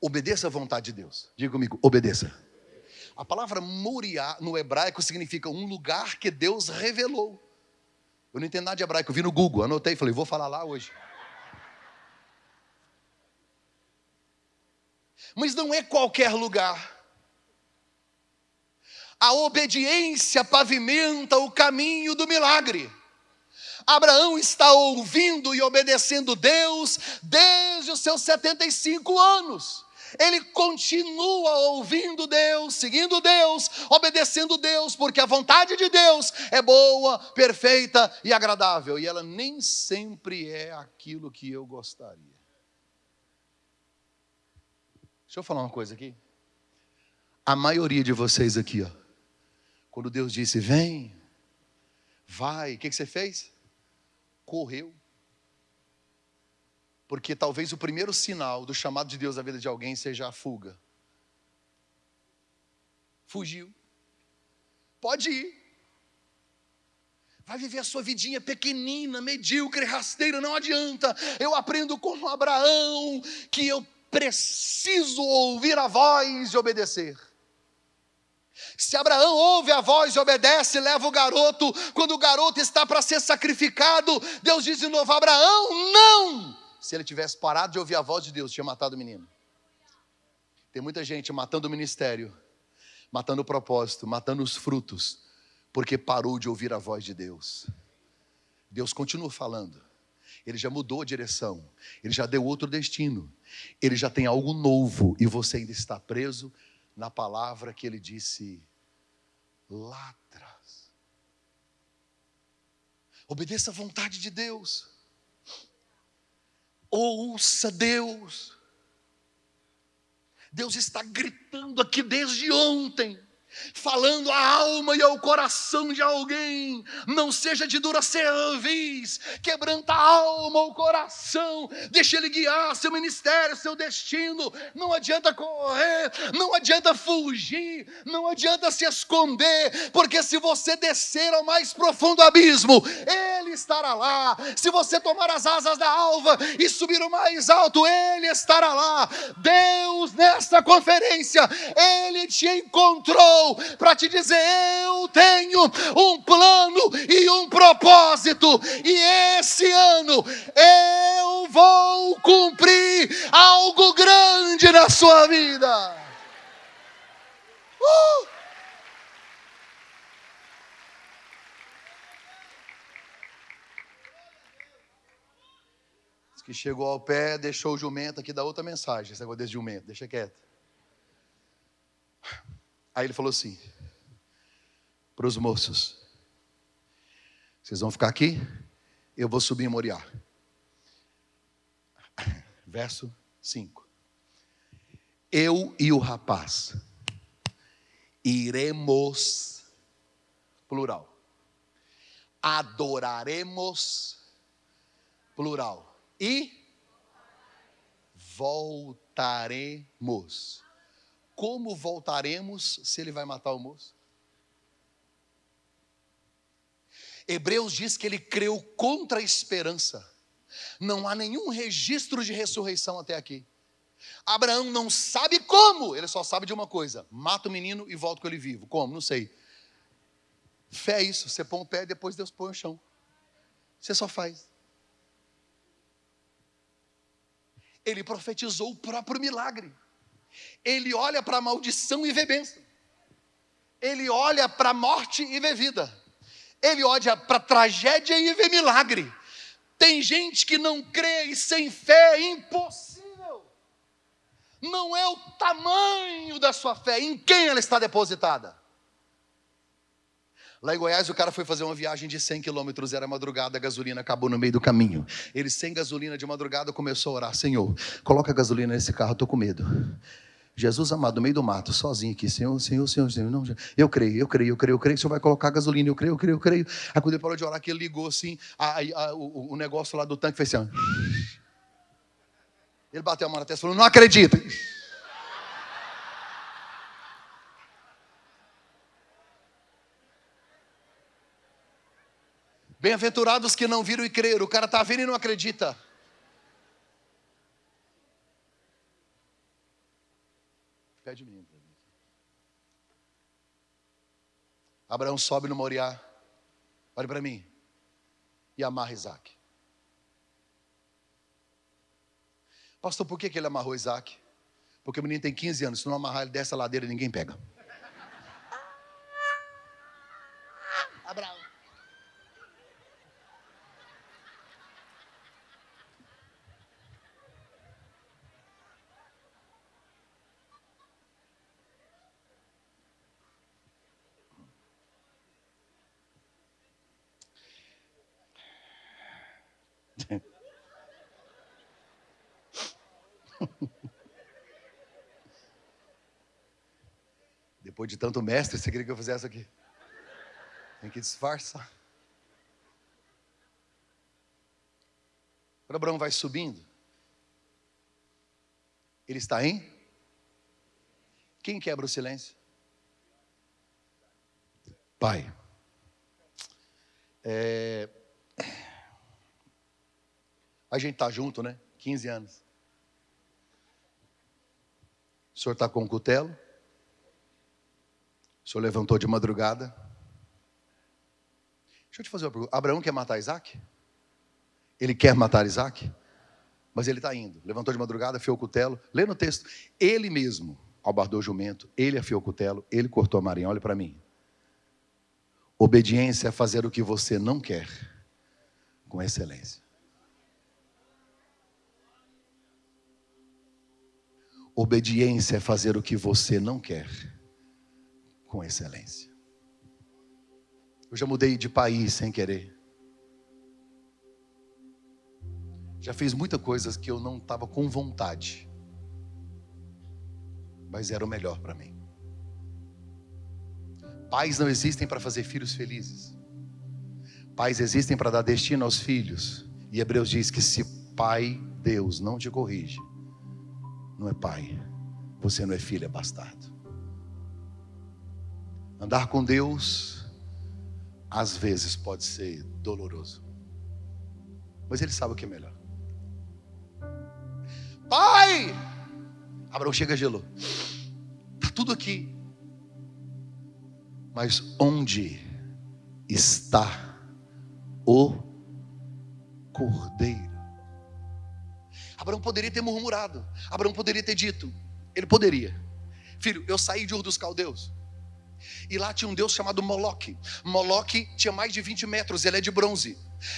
obedeça à vontade de Deus. Diga comigo, obedeça. A palavra Moriá no hebraico significa um lugar que Deus revelou. Eu não entendo nada de hebraico, eu vi no Google, anotei e falei, vou falar lá hoje. Mas não é qualquer lugar. A obediência pavimenta o caminho do milagre. Abraão está ouvindo e obedecendo Deus desde os seus 75 anos. Ele continua ouvindo Deus, seguindo Deus, obedecendo Deus, porque a vontade de Deus é boa, perfeita e agradável, e ela nem sempre é aquilo que eu gostaria. Deixa eu falar uma coisa aqui. A maioria de vocês aqui, ó, quando Deus disse, vem, vai, o que, que você fez? Correu. Porque talvez o primeiro sinal do chamado de Deus à vida de alguém seja a fuga. fugiu. Pode ir. Vai viver a sua vidinha pequenina, medíocre, rasteira, não adianta. Eu aprendo com Abraão que eu preciso ouvir a voz e obedecer. Se Abraão ouve a voz e obedece, leva o garoto, quando o garoto está para ser sacrificado, Deus diz de novo: Abraão, não! Se ele tivesse parado de ouvir a voz de Deus, tinha matado o menino. Tem muita gente matando o ministério, matando o propósito, matando os frutos, porque parou de ouvir a voz de Deus. Deus continua falando, Ele já mudou a direção, Ele já deu outro destino, Ele já tem algo novo e você ainda está preso na palavra que Ele disse lá atrás. Obedeça à vontade de Deus, ouça Deus. Deus está gritando aqui desde ontem falando à alma e ao coração de alguém, não seja de dura cerviz, quebranta a alma, o coração, deixa ele guiar seu ministério, seu destino. Não adianta correr, não adianta fugir, não adianta se esconder, porque se você descer ao mais profundo abismo, ele estará lá. Se você tomar as asas da alva e subir o mais alto, ele estará lá. Deus, nesta conferência, ele te encontrou para te dizer: eu tenho um plano e um propósito, e esse ano eu vou cumprir algo grande na sua vida. Uh! que chegou ao pé, deixou o jumento aqui, dá outra mensagem, esse negócio desse jumento, deixa quieto. Aí ele falou assim: para os moços, vocês vão ficar aqui, eu vou subir em Moriá. Verso 5. Eu e o rapaz iremos, plural, adoraremos, plural, e voltaremos como voltaremos se ele vai matar o moço? Hebreus diz que ele creu contra a esperança. Não há nenhum registro de ressurreição até aqui. Abraão não sabe como, ele só sabe de uma coisa: mata o menino e volta com ele vivo. Como? Não sei. Fé é isso, você põe o pé e depois Deus põe o chão. Você só faz. Ele profetizou o próprio milagre. Ele olha para a maldição e vê bênção. Ele olha para a morte e vê vida. Ele olha para a tragédia e vê milagre. Tem gente que não crê e sem fé é impossível. Não é o tamanho da sua fé, em quem ela está depositada. Lá em Goiás, o cara foi fazer uma viagem de 100 quilômetros, era madrugada, a gasolina acabou no meio do caminho. Ele, sem gasolina de madrugada, começou a orar: Senhor, coloca gasolina nesse carro, estou com medo. Jesus amado, no meio do mato, sozinho aqui, Senhor, Senhor, Senhor, Senhor, não, eu creio, eu creio, eu creio, eu creio que o Senhor vai colocar gasolina, eu creio, eu creio, eu creio. Aí quando ele parou de orar, que ele ligou assim, a, a, o, o, negócio lá do tanque fez assim, ele bateu a mão na testa e falou, não acredita. Bem-aventurados que não viram e creram. O cara está vendo e não acredita. Pede menino. Abraão sobe no Moriá. Olha para mim. E amarra Isaac. Pastor, por que, que ele amarrou Isaac? Porque o menino tem 15 anos. Se não amarrar ele dessa ladeira, ninguém pega. De tanto mestre, você queria que eu fizesse aqui? Tem que disfarçar. Quando Abraão vai subindo, ele está em? Quem quebra o silêncio? Pai, é... a gente tá junto, né? 15 anos. O senhor está com o cutelo? O senhor levantou de madrugada? Deixa eu te fazer uma pergunta. Abraão quer matar Isaac? Ele quer matar Isaac? Mas ele está indo. Levantou de madrugada, afiou o cutelo. Lê no texto. Ele mesmo albardou o jumento, ele afiou o cutelo, ele cortou a marinha. Olha para mim. Obediência é fazer o que você não quer com excelência. Obediência é fazer o que você não quer com excelência. Eu já mudei de país sem querer. Já fiz muita coisas que eu não estava com vontade. Mas era o melhor para mim. Pais não existem para fazer filhos felizes. Pais existem para dar destino aos filhos. E Hebreus diz que se pai, Deus, não te corrige, não é pai, você não é filho, é bastardo. Andar com Deus, às vezes, pode ser doloroso, mas Ele sabe o que é melhor. Pai! Abraão chega gelou. Está tudo aqui. Mas onde está o cordeiro? Abraão poderia ter murmurado. Abraão poderia ter dito. Ele poderia. Filho, eu saí de Ur dos Caldeus. E lá tinha um deus chamado Moloque. Moloque tinha mais de 20 metros, ele é de bronze.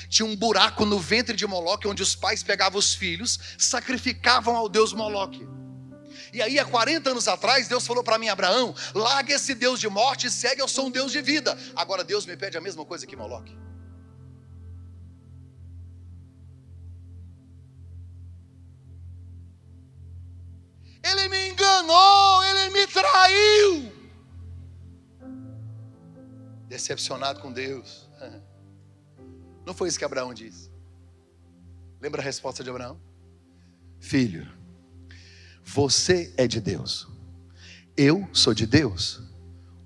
Tinha um buraco no ventre de Moloque, onde os pais pegavam os filhos, sacrificavam ao deus Moloque. E aí, há 40 anos atrás, Deus falou para mim, Abraão: larga esse Deus de morte e segue, eu sou um Deus de vida. Agora, Deus me pede a mesma coisa que Moloque. Ele me enganou, ele me traiu. Decepcionado com Deus. Não foi isso que Abraão disse. Lembra a resposta de Abraão? Filho, você é de Deus. Eu sou de Deus.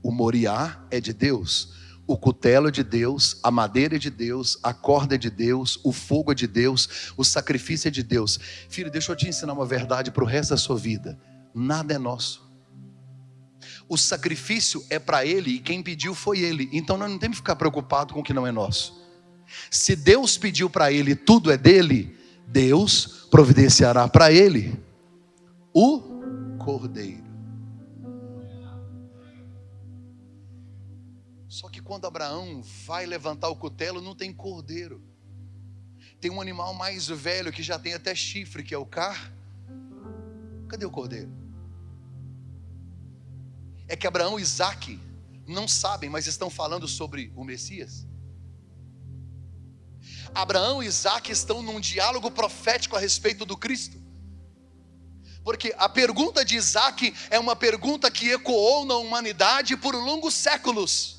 O moriá é de Deus. O cutelo é de Deus, a madeira é de Deus, a corda é de Deus, o fogo é de Deus, o sacrifício é de Deus. Filho, deixa eu te ensinar uma verdade para o resto da sua vida: nada é nosso. O sacrifício é para Ele e quem pediu foi Ele. Então nós não temos que ficar preocupado com o que não é nosso. Se Deus pediu para Ele, tudo é dele, Deus providenciará para Ele o cordeiro. Só que quando Abraão vai levantar o cutelo, não tem cordeiro. Tem um animal mais velho que já tem até chifre, que é o car. Cadê o cordeiro? É que Abraão e Isaac não sabem, mas estão falando sobre o Messias. Abraão e Isaac estão num diálogo profético a respeito do Cristo. Porque a pergunta de Isaac é uma pergunta que ecoou na humanidade por longos séculos.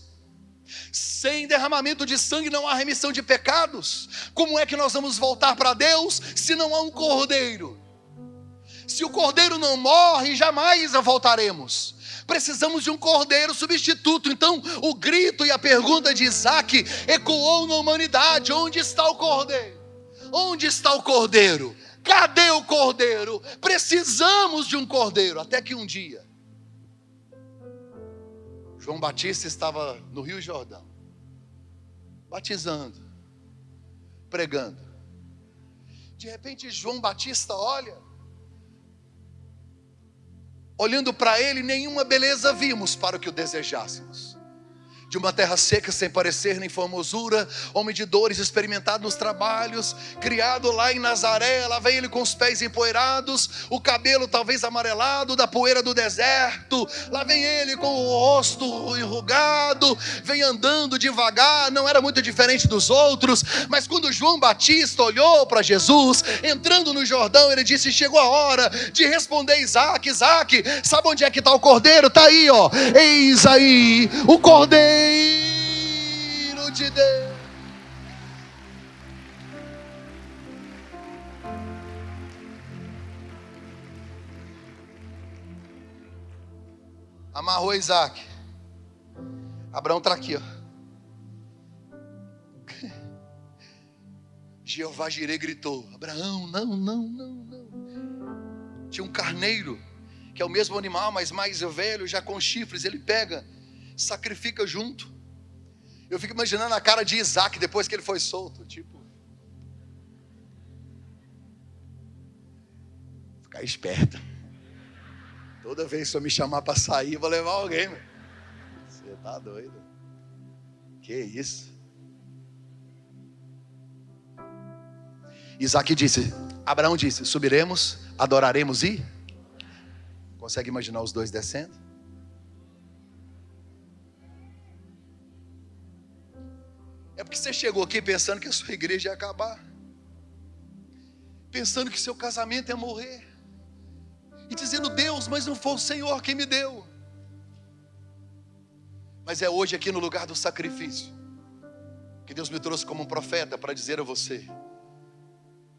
Sem derramamento de sangue não há remissão de pecados. Como é que nós vamos voltar para Deus se não há um cordeiro? Se o cordeiro não morre, jamais voltaremos. Precisamos de um cordeiro substituto. Então, o grito e a pergunta de Isaac ecoou na humanidade: onde está o cordeiro? Onde está o cordeiro? Cadê o cordeiro? Precisamos de um cordeiro. Até que um dia, João Batista estava no Rio Jordão, batizando, pregando. De repente, João Batista olha, olhando para ele, nenhuma beleza vimos para o que o desejássemos de uma terra seca sem parecer nem formosura, homem de dores, experimentado nos trabalhos, criado lá em Nazaré, lá vem ele com os pés empoeirados, o cabelo talvez amarelado da poeira do deserto, lá vem ele com o rosto enrugado, vem andando devagar, não era muito diferente dos outros, mas quando João Batista olhou para Jesus, entrando no Jordão, ele disse: Chegou a hora de responder Isaac, Isaac, sabe onde é que está o cordeiro? Está aí, ó, eis aí o cordeiro Cordeiro de Deus. Amarrou Isaac. Abraão está aqui, ó. Jeová Jireh gritou: Abraão, não, não, não, não. Tinha um carneiro, que é o mesmo animal, mas mais velho, já com chifres. Ele pega, sacrifica junto. Eu fico imaginando a cara de Isaac depois que ele foi solto. Tipo, ficar esperto. Toda vez que você me chamar para sair, eu vou levar alguém. Você tá doido? Que isso? Isaac disse, Abraão disse: subiremos, adoraremos e. Consegue imaginar os dois descendo? Porque você chegou aqui pensando que a sua igreja ia acabar, pensando que seu casamento ia morrer, e dizendo: Deus, mas não foi o Senhor quem me deu. Mas é hoje aqui no lugar do sacrifício que Deus me trouxe como um profeta para dizer a você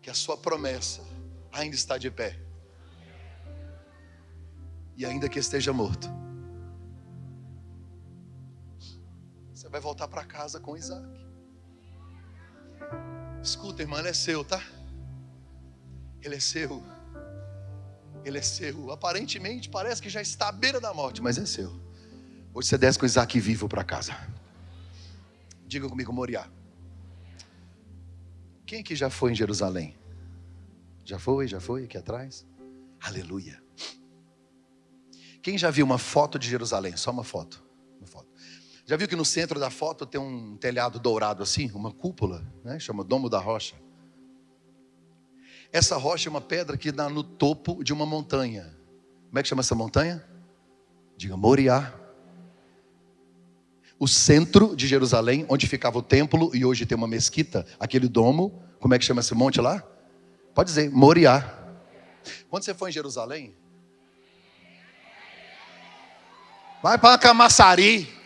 que a sua promessa ainda está de pé. E ainda que esteja morto, você vai voltar para casa com Isaac. Escuta, irmã, ele é seu, tá? Ele é seu. Ele é seu. Aparentemente parece que já está à beira da morte, mas é seu. Hoje você desce com Isaac vivo para casa. Diga comigo, Moriá. Quem que já foi em Jerusalém? Já foi, já foi aqui atrás? Aleluia. Quem já viu uma foto de Jerusalém? Só uma foto. Uma foto. Já viu que no centro da foto tem um telhado dourado assim, uma cúpula, né? Chama Domo da Rocha. Essa rocha é uma pedra que dá no topo de uma montanha. Como é que chama essa montanha? Diga Moriá. O centro de Jerusalém, onde ficava o templo e hoje tem uma mesquita, aquele domo, como é que chama esse monte lá? Pode dizer, Moriá. Quando você for em Jerusalém, vai para Camaçari.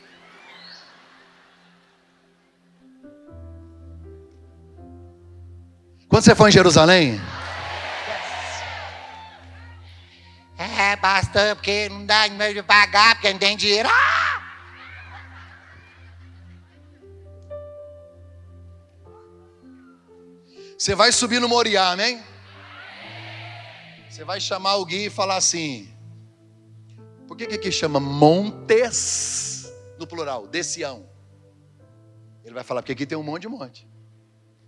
Quando você for em Jerusalém? É, pastor, porque não dá meio de pagar, porque não tem dinheiro. Ah! Você vai subir no Moriá, amém? Você vai chamar o guia e falar assim: por que que aqui chama montes no plural, de Sião? Ele vai falar, porque aqui tem um monte de monte.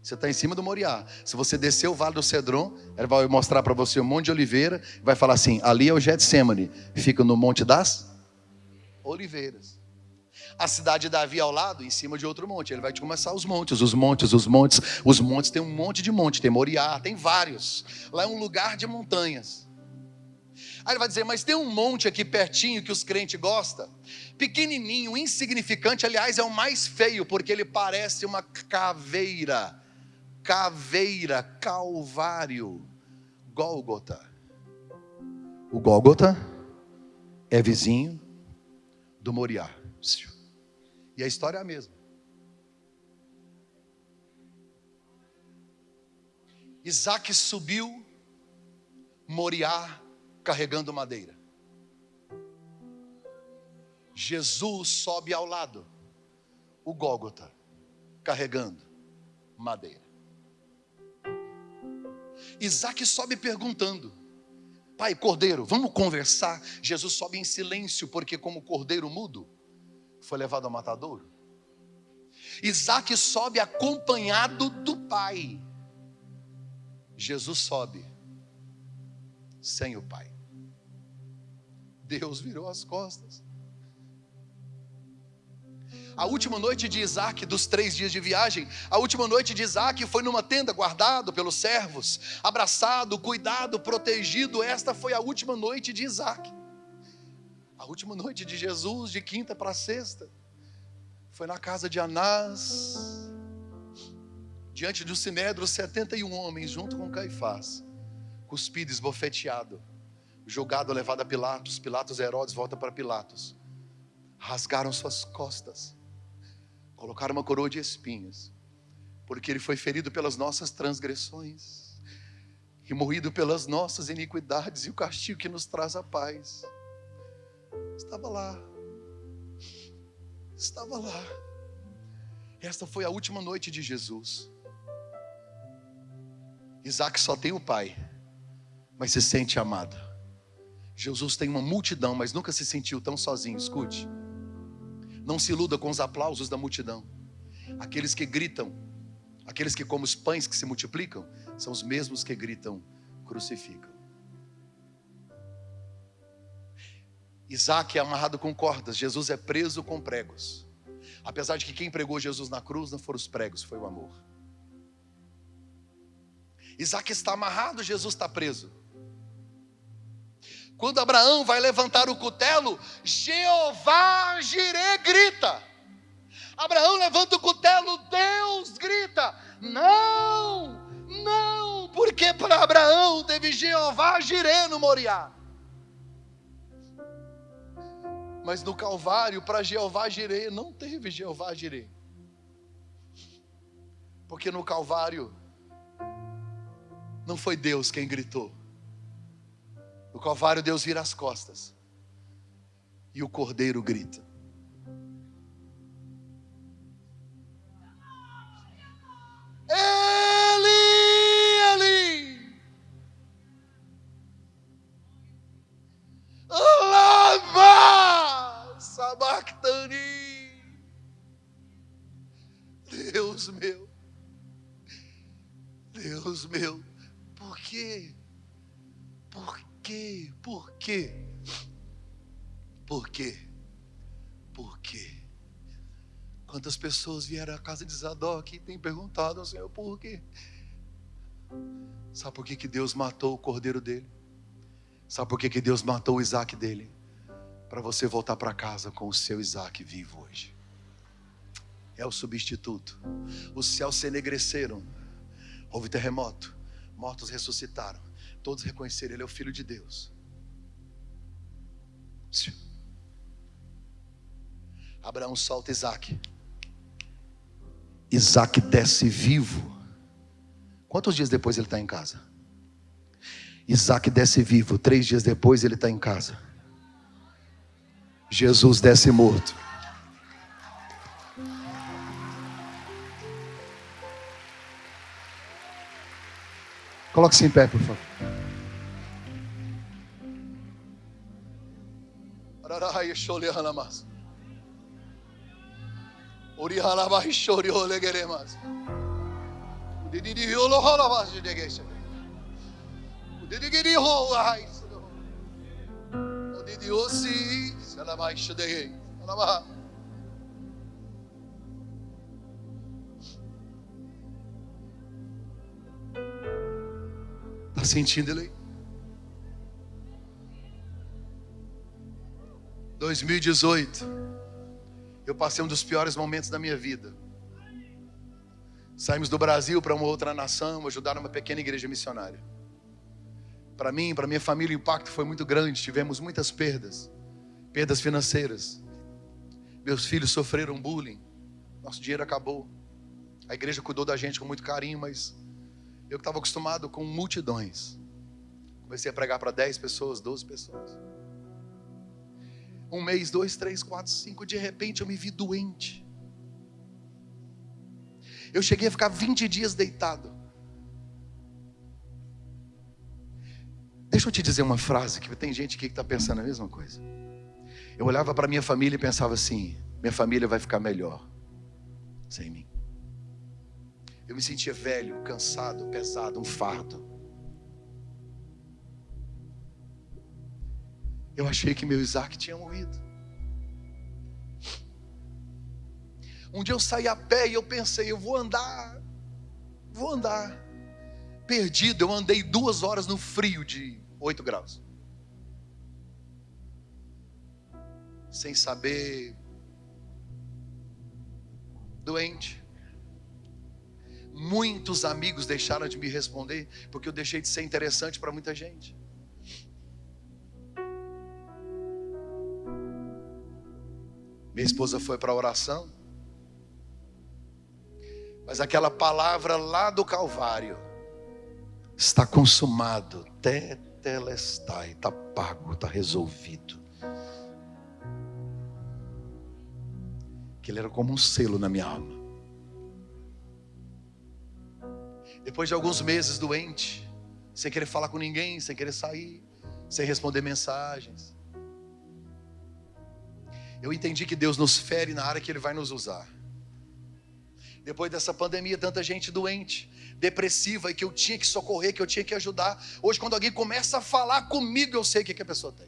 Você está em cima do Moriá. Se você descer o vale do Cedron, ele vai mostrar para você um monte de oliveira. Vai falar assim: ali é o Getsemane. Fica no Monte das Oliveiras. A cidade de Davi ao lado, em cima de outro monte. Ele vai te começar os montes, os montes, os montes. Os montes tem um monte de monte. Tem Moriá, tem vários. Lá é um lugar de montanhas. Aí ele vai dizer, mas tem um monte aqui pertinho que os crentes gostam. Pequenininho, insignificante, aliás, é o mais feio, porque ele parece uma caveira caveira, calvário, Gólgota. O Gólgota é vizinho do Moriá. E a história é a mesma. Isaac subiu Moriá carregando madeira. Jesus sobe ao lado, o Gólgota, carregando madeira. Isaac sobe perguntando: Pai, cordeiro, vamos conversar? Jesus sobe em silêncio, porque, como cordeiro mudo, foi levado ao matadouro. Isaac sobe acompanhado do pai. Jesus sobe sem o pai. Deus virou as costas. A última noite de Isaac, dos três dias de viagem, a última noite de Isaac foi numa tenda, guardado pelos servos, abraçado, cuidado, protegido. Esta foi a última noite de Isaac. A última noite de Jesus, de quinta para sexta, foi na casa de Anás, diante do sinédrio, 71 homens, junto com Caifás, cuspido, esbofeteado, julgado, levado a Pilatos. Pilatos, Herodes, volta para Pilatos rasgaram suas costas, colocaram uma coroa de espinhos, porque ele foi ferido pelas nossas transgressões e morrido pelas nossas iniquidades, e o castigo que nos traz a paz estava lá. estava lá. Esta foi a última noite de Jesus. Isaac só tem o pai, mas se sente amado. Jesus tem uma multidão, mas nunca se sentiu tão sozinho. Escute. Não se iluda com os aplausos da multidão. Aqueles que gritam, aqueles que, como os pães que se multiplicam, são os mesmos que gritam, crucificam. Isaac é amarrado com cordas, Jesus é preso com pregos. Apesar de que quem pregou Jesus na cruz não foram os pregos, foi o amor. Isaac está amarrado, Jesus está preso. Quando Abraão vai levantar o cutelo, Jeová Jirê grita. Abraão levanta o cutelo, Deus grita: Não, não, porque para Abraão teve Jeová Jirê no Moriá. Mas no Calvário, para Jeová Jirê, não teve Jeová Jirê. Porque no Calvário, não foi Deus quem gritou. No Calvário, Deus vira as costas. E o cordeiro grita. Deus pessoas vieram à casa de Zadok e têm perguntado ao Senhor por quê? Sabe por que, que Deus matou o cordeiro dele? Sabe por que, que Deus matou o Isaac dele? Para você voltar para casa com o seu Isaac vivo hoje é o substituto. Os céus se enegreceram, houve terremoto, mortos ressuscitaram, todos reconheceram: Ele é o Filho de Deus. Abraão solta Isaac. Isaac desce vivo. Quantos dias depois ele está em casa? Isaac desce vivo. Três dias depois ele está em casa. Jesus desce morto. Coloque-se em pé, por favor. Está sentindo ele? 2018, eu passei um dos piores momentos da minha vida. Saímos do Brasil para uma outra nação, ajudar uma pequena igreja missionária. Para mim, para minha família, o impacto foi muito grande. Tivemos muitas perdas, perdas financeiras. Meus filhos sofreram bullying. Nosso dinheiro acabou. A igreja cuidou da gente com muito carinho, mas eu que estava acostumado com multidões. Comecei a pregar para 10 pessoas, 12 pessoas. Um mês, dois, três, quatro, cinco. De repente eu me vi doente. Eu cheguei a ficar 20 dias deitado. Deixa eu te dizer uma frase que tem gente aqui que está pensando a mesma coisa. Eu olhava para minha família e pensava assim: minha família vai ficar melhor sem mim. Eu me sentia velho, cansado, pesado, um fardo. Eu achei que meu Isaac tinha morrido. Um dia eu saí a pé e eu pensei, eu vou andar, vou andar. Perdido, eu andei duas horas no frio de 8 graus. Sem saber, doente. Muitos amigos deixaram de me responder porque eu deixei de ser interessante para muita gente. Minha esposa foi para a oração, mas aquela palavra lá do Calvário está consumado, tetelestai, está pago, está resolvido. que ele era como um selo na minha alma. Depois de alguns meses doente, sem querer falar com ninguém, sem querer sair, sem responder mensagens, eu entendi que Deus nos fere na área que Ele vai nos usar. Depois dessa pandemia, tanta gente doente, depressiva e que eu tinha que socorrer, que eu tinha que ajudar. Hoje, quando alguém começa a falar comigo, eu sei o que, que a pessoa tem.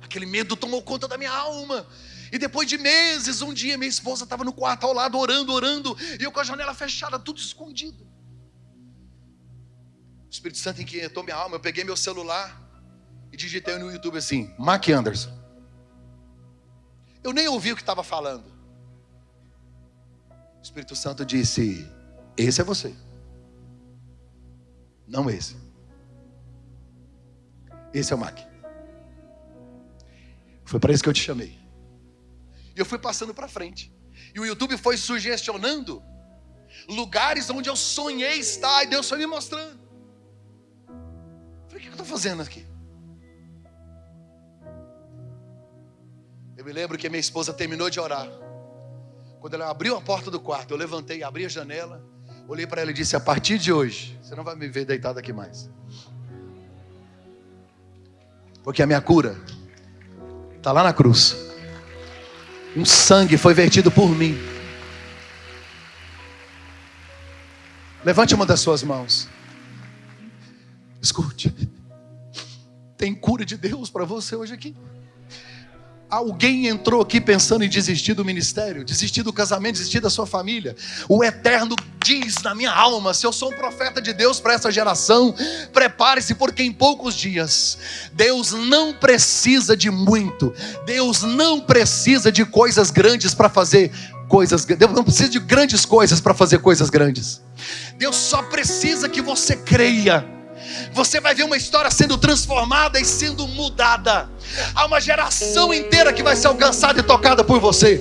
Aquele medo tomou conta da minha alma. E depois de meses, um dia minha esposa estava no quarto ao lado, orando, orando, e eu com a janela fechada, tudo escondido. O Espírito Santo inquietou minha alma. Eu peguei meu celular digitei no YouTube assim: Mark Anderson. Eu nem ouvi o que estava falando. O Espírito Santo disse: Esse é você. Não esse. Esse é o Mark. Foi para isso que eu te chamei. E eu fui passando para frente. E o YouTube foi sugestionando lugares onde eu sonhei estar. E Deus foi me mostrando. Falei, o que eu estou fazendo aqui? Eu me lembro que minha esposa terminou de orar. Quando ela abriu a porta do quarto, eu levantei, abri a janela, olhei para ela e disse: A partir de hoje, você não vai me ver deitado aqui mais. Porque a minha cura Está lá na cruz. Um sangue foi vertido por mim. Levante uma das suas mãos. Escute. Tem cura de Deus para você hoje aqui. Alguém entrou aqui pensando em desistir do ministério, desistir do casamento, desistir da sua família. O Eterno diz na minha alma: se eu sou um profeta de Deus para essa geração, prepare-se, porque em poucos dias, Deus não precisa de muito, Deus não precisa de coisas grandes para fazer coisas, Deus não precisa de grandes coisas para fazer coisas grandes. Deus só precisa que você creia você vai ver uma história sendo transformada e sendo mudada. Há uma geração inteira que vai ser alcançada e tocada por você.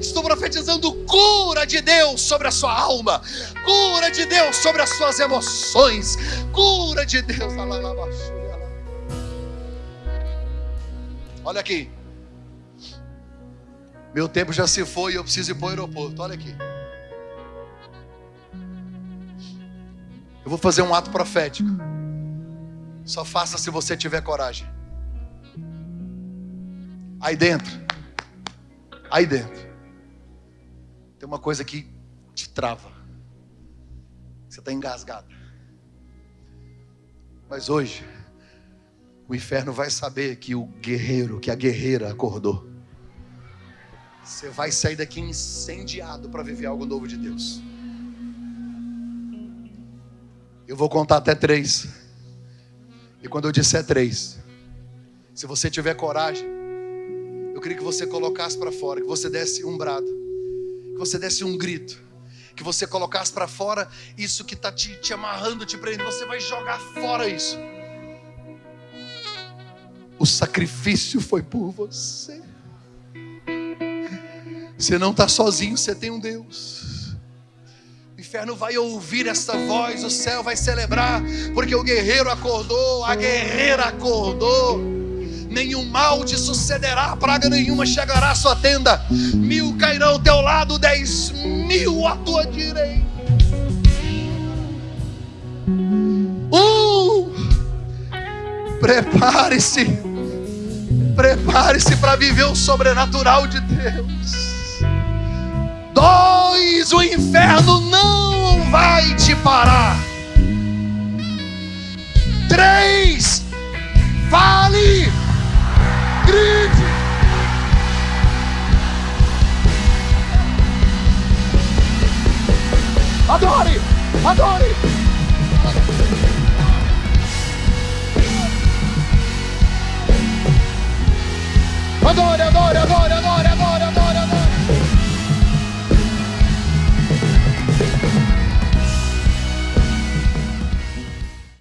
Estou profetizando cura de Deus sobre a sua alma, cura de Deus sobre as suas emoções, cura de Deus. Olha aqui. Meu tempo já se foi e eu preciso ir para o aeroporto. Olha aqui. Eu vou fazer um ato profético. Só faça se você tiver coragem. Aí dentro, aí dentro, tem uma coisa que te trava. Você está engasgado. Mas hoje, o inferno vai saber que o guerreiro, que a guerreira acordou. Você vai sair daqui incendiado para viver algo novo de Deus. Eu vou contar até três. E quando eu disser três, se você tiver coragem, eu queria que você colocasse para fora, que você desse um brado, que você desse um grito, que você colocasse para fora isso que está te, te amarrando, te prendendo, você vai jogar fora isso. O sacrifício foi por você. Você não está sozinho, você tem um Deus inferno vai ouvir essa voz, o céu vai celebrar, porque o guerreiro acordou, a guerreira acordou. Nenhum mal te sucederá, praga nenhuma chegará à sua tenda. Mil cairão ao teu lado, dez mil à tua direita. Um, prepare-se, prepare-se para viver o sobrenatural de Deus. Dois, o inferno não vai te parar. Três, fale, grite. Adore, adore. Adore, adore, adore.